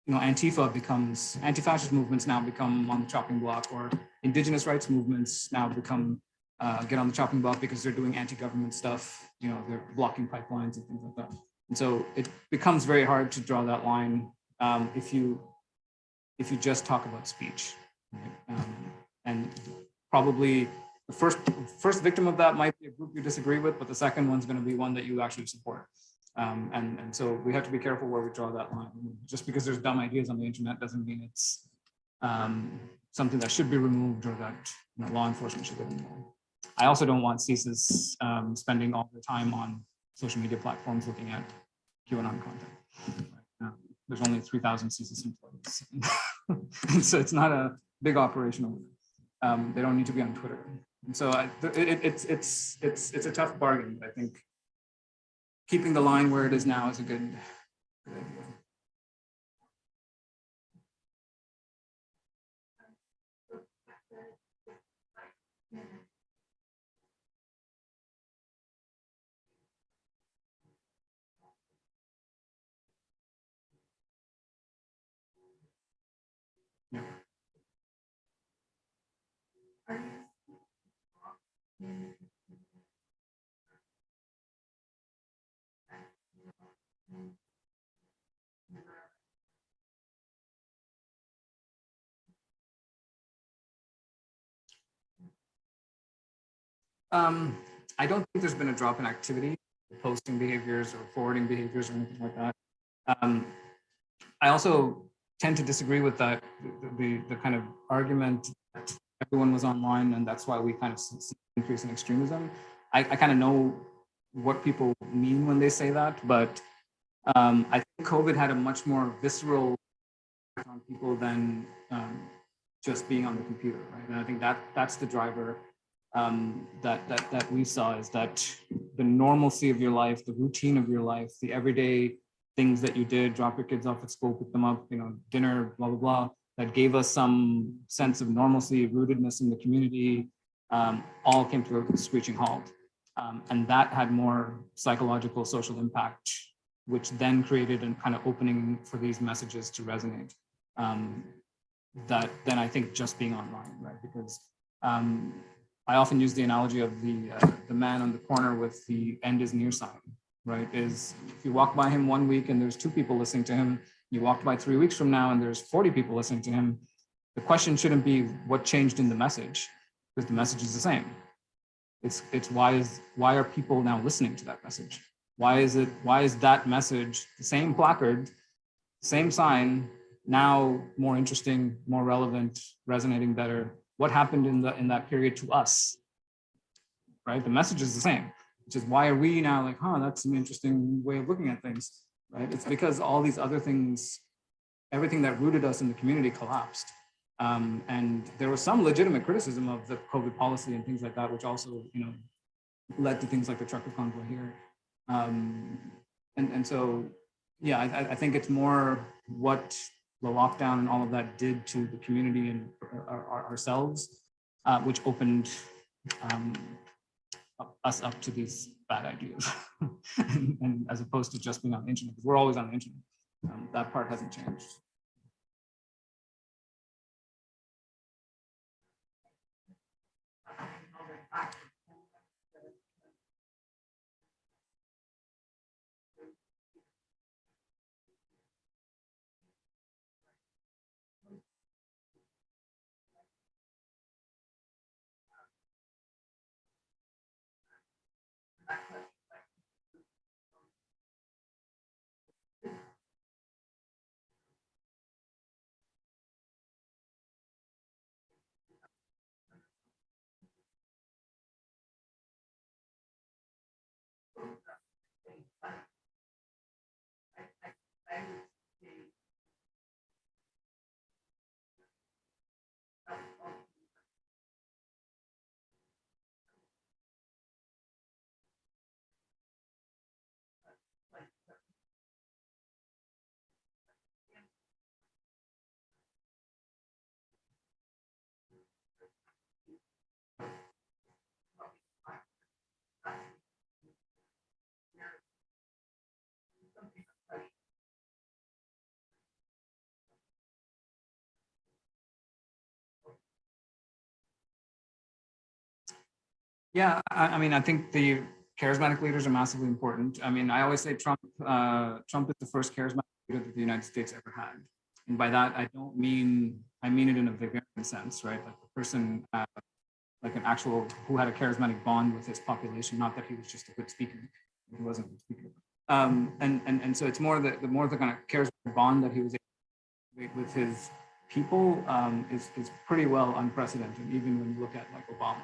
E: you know, Antifa becomes anti-fascist movements now become on the chopping block, or indigenous rights movements now become uh, get on the chopping block because they're doing anti-government stuff. You know, they're blocking pipelines and things like that. And so it becomes very hard to draw that line um, if you if you just talk about speech. Right? Um, and probably the first first victim of that might be a group you disagree with, but the second one's going to be one that you actually support. Um, and, and so we have to be careful where we draw that line. Just because there's dumb ideas on the internet doesn't mean it's um, something that should be removed or that you know, law enforcement should remove. I also don't want CSIS um, spending all their time on social media platforms looking at QAnon content. Um, there's only 3,000 CSIS employees. so it's not a big operation. Um, they don't need to be on Twitter. And so I, it, it's it's it's it's a tough bargain. I think keeping the line where it is now is a good, good idea. Um, I don't think there's been a drop in activity, posting behaviors or forwarding behaviors or anything like that. Um, I also tend to disagree with that, the, the, the kind of argument that everyone was online and that's why we kind of see increase in extremism. I, I kind of know what people mean when they say that, but um, I think COVID had a much more visceral on people than um, just being on the computer, right? And I think that that's the driver um, that that that we saw is that the normalcy of your life, the routine of your life, the everyday things that you did, drop your kids off at school, pick them up, you know, dinner, blah blah blah, that gave us some sense of normalcy, rootedness in the community, um, all came to a screeching halt, um, and that had more psychological social impact, which then created a kind of opening for these messages to resonate. Um, that then I think just being online, right? Because um, I often use the analogy of the uh, the man on the corner with the end is near sign, right? Is if you walk by him one week and there's two people listening to him, you walk by three weeks from now and there's 40 people listening to him, the question shouldn't be what changed in the message, because the message is the same. It's it's why is why are people now listening to that message? Why is it why is that message the same placard, same sign, now more interesting, more relevant, resonating better? What happened in the in that period to us? Right? The message is the same, which is why are we now like, huh, that's an interesting way of looking at things, right? It's because all these other things, everything that rooted us in the community collapsed. Um, and there was some legitimate criticism of the COVID policy and things like that, which also, you know, led to things like the trucker convoy here. Um, and, and so, yeah, I, I think it's more what the lockdown and all of that did to the community and our, our, ourselves, uh, which opened um, us up to these bad ideas, and, and, as opposed to just being on the internet, because we're always on the internet. Um, that part hasn't changed. Yeah, I, I, mean, I think the charismatic leaders are massively important. I mean, I always say Trump, uh, Trump is the first charismatic leader that the United States ever had. And by that, I don't mean, I mean it in a Weberian sense, right? Like the person, uh, like an actual, who had a charismatic bond with his population, not that he was just a good speaker. He wasn't a good speaker. Um, and, and, and so it's more the, the more the kind of charismatic bond that he was with his people um, is, is pretty well unprecedented, even when you look at like Obama.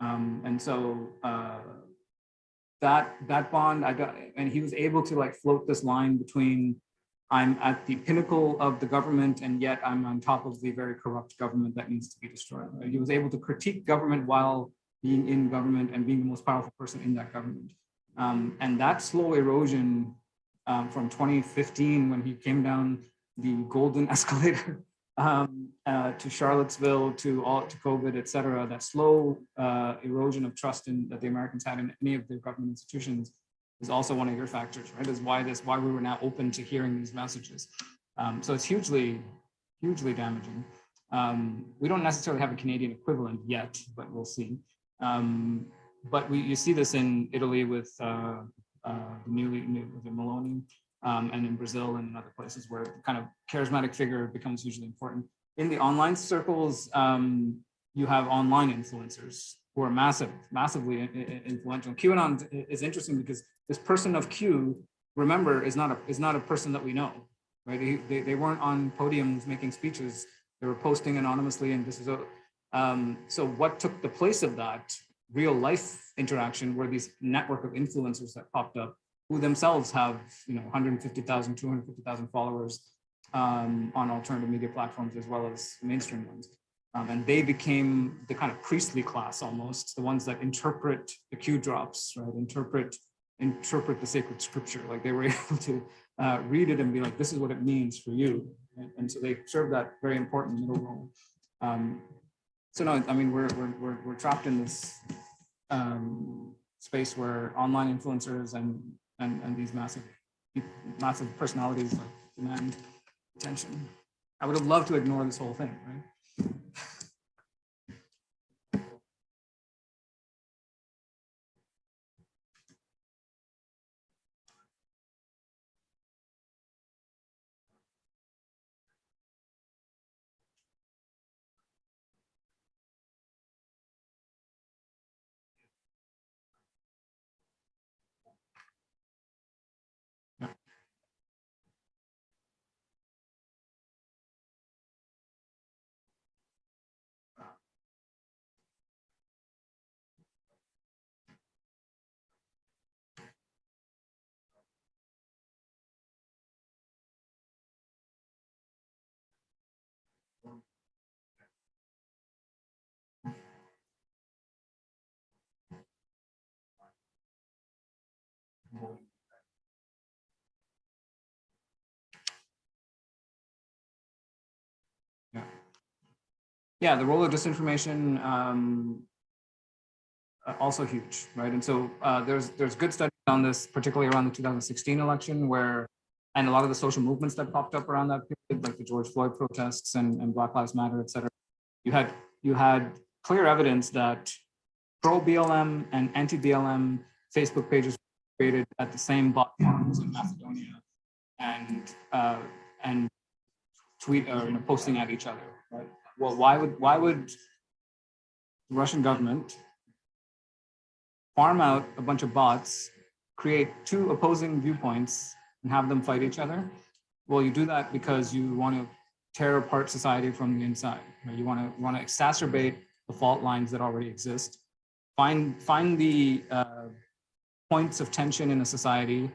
E: Um, and so uh, that that bond, I got, and he was able to like float this line between I'm at the pinnacle of the government and yet I'm on top of the very corrupt government that needs to be destroyed. He was able to critique government while being in government and being the most powerful person in that government. Um, and that slow erosion um, from 2015 when he came down the golden escalator um, uh, to Charlottesville, to all to COVID, et cetera, that slow uh, erosion of trust in that the Americans had in any of their government institutions is also one of your factors, right? Is why this, why we were now open to hearing these messages. Um, so it's hugely, hugely damaging. Um, we don't necessarily have a Canadian equivalent yet, but we'll see. Um, but we, you see this in Italy with uh, uh, the newly, new, the Meloni, um, and in Brazil and in other places where kind of charismatic figure becomes hugely important. In the online circles, um, you have online influencers who are massive, massively influential. QAnon is interesting because this person of Q, remember, is not a is not a person that we know, right? He- They, they weren't on podiums making speeches. They were posting anonymously, and this is a. Um, so what took the place of that real life interaction were these network of influencers that popped up, who themselves have you know 150,000, 250,000 followers um, on alternative media platforms as well as mainstream ones. Um, and they became the kind of priestly class almost, the ones that interpret the Q drops, right? Interpret, interpret the sacred scripture. Like they were able to uh, read it and be like, this is what it means for you. And, and so they serve that very important middle role. Um, so no, I mean, we're, we're, we're, we're trapped in this um, space where online influencers and, and, and these massive, massive personalities like demand attention. I would have loved to ignore this whole thing, right? Yeah, the role of disinformation um, uh, also huge, right? And so uh, there's there's good studies on this, particularly around the 2016 election, where and a lot of the social movements that popped up around that period, like the George Floyd protests and, and Black Lives Matter, et cetera. You had you had clear evidence that pro BLM and anti BLM Facebook pages were created at the same bot farms in Macedonia, and uh, and tweet or you know, posting at each other. Well, why would why would the Russian government farm out a bunch of bots, create two opposing viewpoints, and have them fight each other? Well, you do that because you want to tear apart society from the inside. Right? You want to want to exacerbate the fault lines that already exist. Find find the uh, points of tension in a society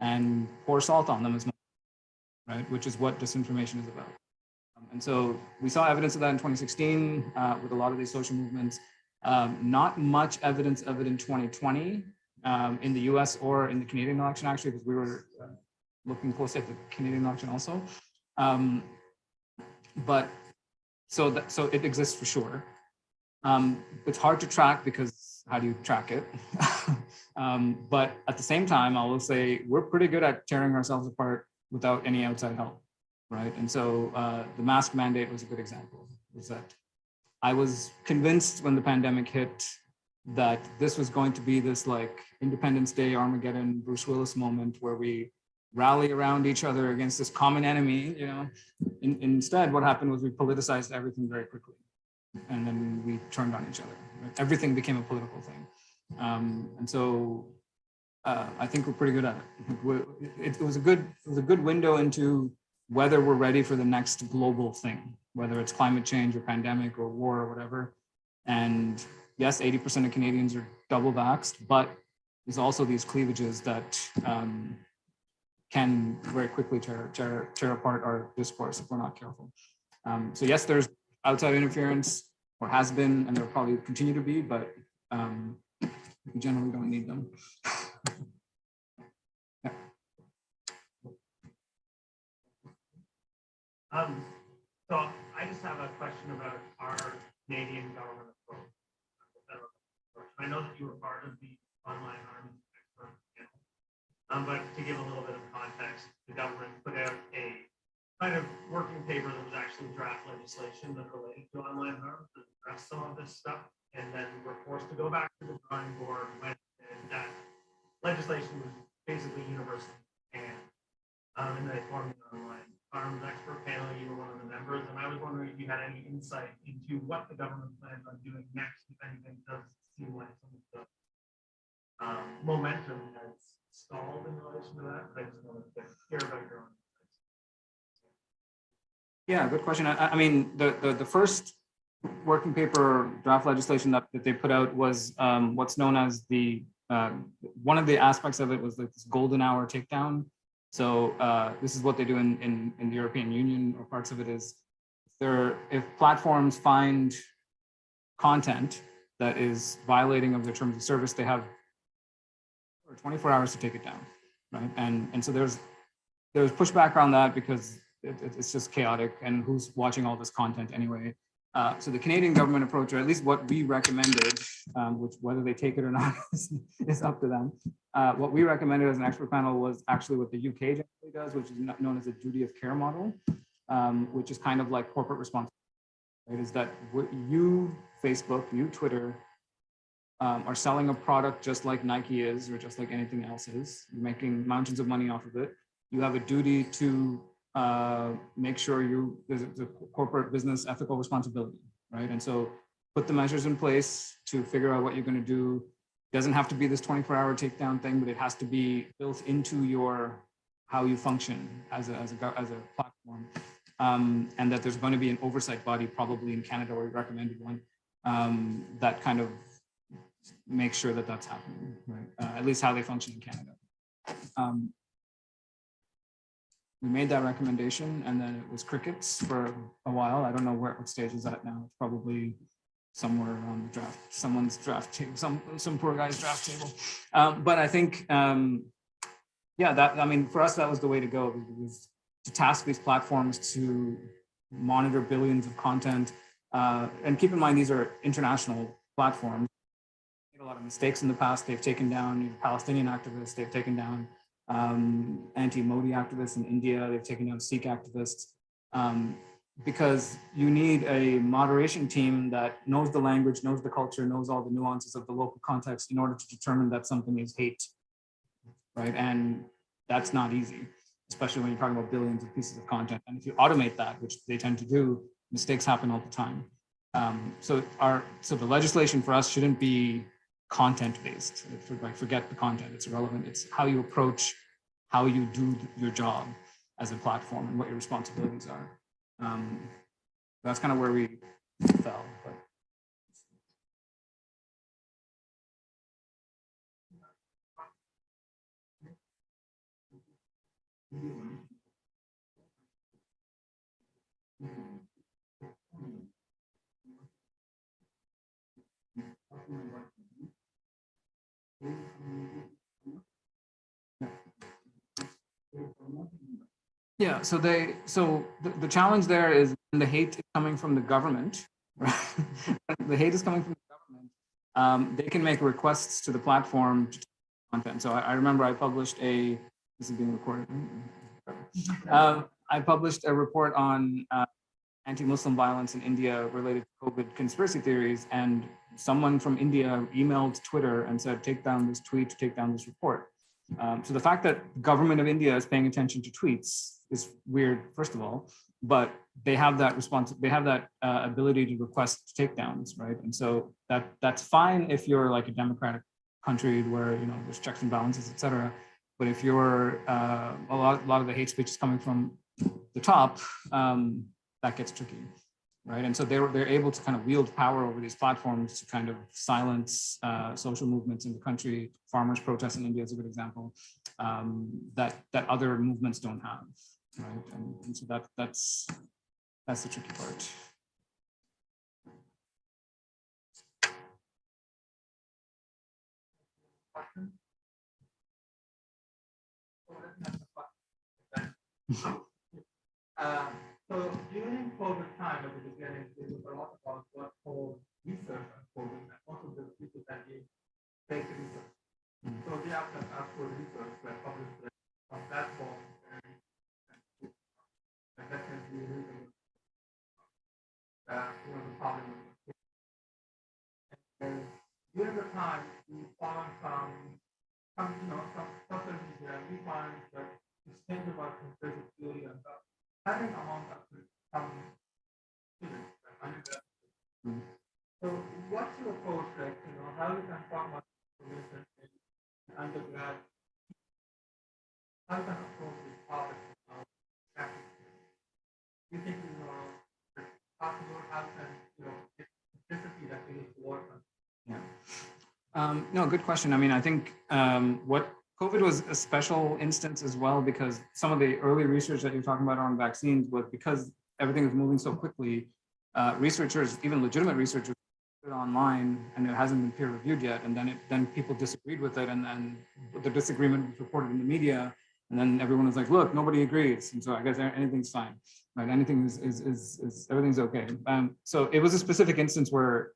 E: and pour salt on them as much right? Which is what disinformation is about. Um, and so we saw evidence of that in 2016 uh, with a lot of these social movements. Um, not much evidence of it in 2020 um, in the US or in the Canadian election, actually, because we were uh, looking closely at the Canadian election also. Um, but so that so it exists for sure. Um, it's hard to track because how do you track it? but at the same time, I will say we're pretty good at tearing ourselves apart without any outside help, right? And so uh, the mask mandate was a good example. Was that I was convinced when the pandemic hit that this was going to be this like Independence Day Armageddon Bruce Willis moment where we rally around each other against this common enemy. You know, In, instead, what happened was we politicized everything very quickly, and then we turned on each other. Right? Everything became a political thing, um, and so uh, I think we're pretty good at it. It, it was a good, it was a good window into whether we're ready for the next global thing, whether it's climate change or pandemic or war or whatever. And yes, 80% of Canadians are double vaxxed, but there's also these cleavages that um, can very quickly tear, tear, tear apart our discourse if we're not careful. Um, so yes, there's outside interference or has been, and there'll probably continue to be, but um, we generally don't need them.
C: Um, so I just have a question about our Canadian government approach. the. I know that you were part of the online harms expert panel. Um, but to give a little bit of context, the government put out a kind of working paper that was actually draft legislation that related to online harms that addressed some of this stuff. And then we're forced to go back to the drawing board when that legislation was basically universally banned. Um, and they formed an online harms expert panel, you were one of the members, and I was wondering if you had any insight into what the government plans on doing next, if anything does seem like some of the um, momentum has stalled in relation to that. I just wanted to hear about your own.
E: Yeah, good question. I, I- I mean, the, the, the first working paper draft legislation that, that they put out was um, what's known as the, uh, one of the aspects of it was like this golden hour takedown. So uh, this is what they do in, in, in the European Union or parts of it is there, if platforms find content that is violating of their terms of service, they have 24 hours to take it down, right? And, and so there's, there's pushback on that because it, it- it's just chaotic and who's watching all this content anyway. Uh, so the Canadian government approach, or at least what we recommended, um, which whether they take it or not is, is up to them. Uh, what we recommended as an expert panel was actually what the UK generally does, which is kno- known as a duty of care model, um, which is kind of like corporate responsibility. Right? Is that you, Facebook, you, Twitter, um, are selling a product just like Nike is, or just like anything else is, You're making mountains of money off of it. You have a duty to uh, make sure you, there's a corporate business ethical responsibility, right? And so put the measures in place to figure out what you're gonna do. Doesn't have to be this 24 hour takedown thing, but it has to be built into your, how you function as a, as a, as a platform. Um, and that there's going to be an oversight body probably in Canada or recommended one um, that kind of makes sure that that's happening, right? Uh, at least how they function in Canada. Um, we made that recommendation and then it was crickets for a while. I don't know where, what stage is that now. It's probably somewhere on the draft, someone's draft table, some, some poor guy's draft table. Um, but I think, um, yeah, that, I mean, for us, that was the way to go. Was to task these platforms to monitor billions of content. Uh, and keep in mind, these are international platforms. Made a lot of mistakes in the past. They've taken down Palestinian activists. They've taken down um, anti-Modi activists in India. They've taken down Sikh activists um, because you need a moderation team that knows the language, knows the culture, knows all the nuances of the local context in order to determine that something is hate, right? And that's not easy, especially when you're talking about billions of pieces of content. And if you automate that, which they tend to do, mistakes happen all the time. Um, so our so the legislation for us shouldn't be content based. Forget the content; it's irrelevant. It's how you approach, how you do your job as a platform, and what your responsibilities are. Um, that's kind of where we fell. But Yeah, so they, so the, the challenge there is the hate is coming from the government, right? the hate is coming from the government. Um, they can make requests to the platform to take content. So I, I remember I published a, this is being recorded. Um, I published a report on uh, anti-Muslim violence in India related to COVID conspiracy theories. And someone from India emailed Twitter and said, take down this tweet, take down this report. Um, so the fact that the government of India is paying attention to tweets is weird, first of all, but they have that response, they have that uh, ability to request takedowns, right? And so that that's fine if you're like a democratic country where you know there's checks and balances, et cetera. But if you're uh, a lot, a lot of the hate speech is coming from the top, um, that gets tricky, right? And so they're they're able to kind of wield power over these platforms to kind of silence uh, social movements in the country. Farmers protests in India is a good example um, that that other movements don't have, right? And, and so that that's that's the tricky part.
D: Uh, so during COVID time, at the beginning, there was a lot about what called research on COVID, and also the people that did fake research. So they have to ask for research that published on platform and and that can be really uh, the during the time, we found some, some, you know, some, social we find that about conspiracy theory and stuff having some
F: students.
E: Mm.
F: So what's your approach, you know, how you can form a solution in undergrad? How can approach this topic? uh, practically? You think,
E: Um, no, good question. I mean, I think um, what COVID was a special instance as well because some of the early research that you're talking about on vaccines was because everything was moving so quickly. Uh, researchers, even legitimate researchers, put it online and it hasn't been peer reviewed yet. And then it then people disagreed with it, and then the disagreement was reported in the media. And then everyone was like, "Look, nobody agrees," and so I guess anything's fine, right? Anything is is is, is everything's okay. Um, so it was a specific instance where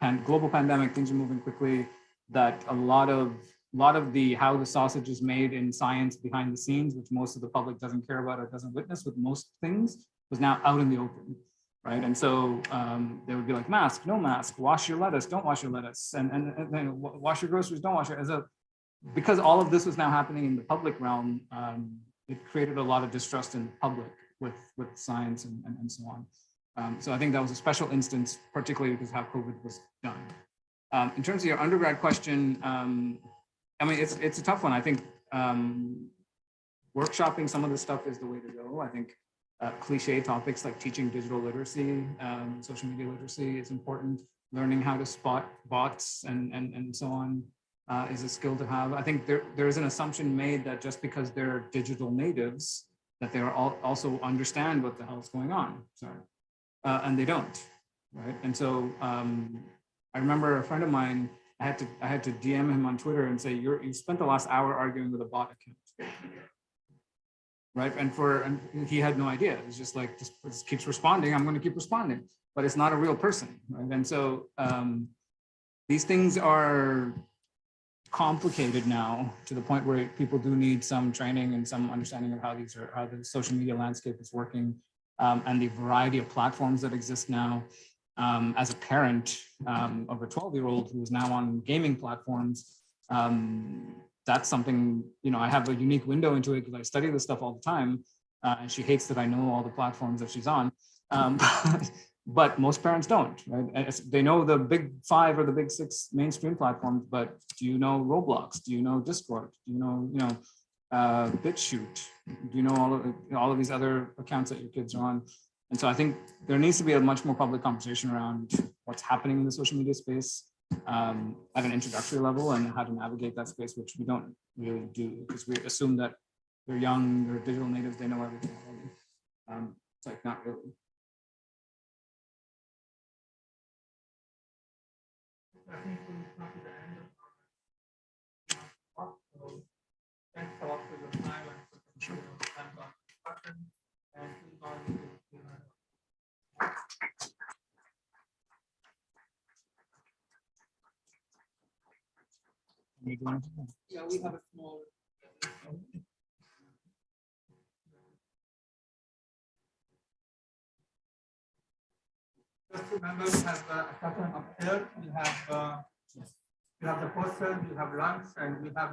E: and global pandemic, things are moving quickly, that a lot of a lot of the how the sausage is made in science behind the scenes, which most of the public doesn't care about or doesn't witness with most things, was now out in the open. Right. And so um, they would be like mask, no mask, wash your lettuce, don't wash your lettuce, and, and, and wash your groceries, don't wash it. As a because all of this was now happening in the public realm, um, it created a lot of distrust in the public with with science and, and, and so on. Um, so I think that was a special instance, particularly because how COVID was done. Um, in terms of your undergrad question, um, I mean, it's it's a tough one. I think um, workshopping some of this stuff is the way to go. I think uh, cliche topics like teaching digital literacy, um, social media literacy is important. Learning how to spot bots and and and so on uh, is a skill to have. I think there there is an assumption made that just because they're digital natives, that they are all also understand what the hell is going on. Sorry uh, and they don't, right? And so um, I remember a friend of mine, I had to I had to DM him on Twitter and say, "You're you spent the last hour arguing with a bot account." Right, and for and he had no idea. It's just like just, keeps responding. I'm going to keep responding, but it's not a real person, right? And so um, these things are complicated now to the point where people do need some training and some understanding of how these are how the social media landscape is working um, and the variety of platforms that exist now. Um, as a parent um, of a 12 year old who is now on gaming platforms, um, that's something, you know, I have a unique window into it because I study this stuff all the time. Uh, and she hates that I know all the platforms that she's on. Um, but most parents don't, right? They know the big five or the big six mainstream platforms, but do you know Roblox? Do you know Discord? Do you know, you know, uh, BitChute? Do you know all of all of these other accounts that your kids are on? And so I think there needs to be a much more public conversation around what's happening in the social media space um, at an introductory level and how to navigate that space, which we don't really do because we assume that they're young, they're digital natives, they know everything. Um, it's like not really.
F: I think Thanks a lot for your time and for the you know, hands-on discussion. And please Yeah, we have a small. Just remember, we have a curtain up here, we have, uh, we have the posters, we have lunch, and we have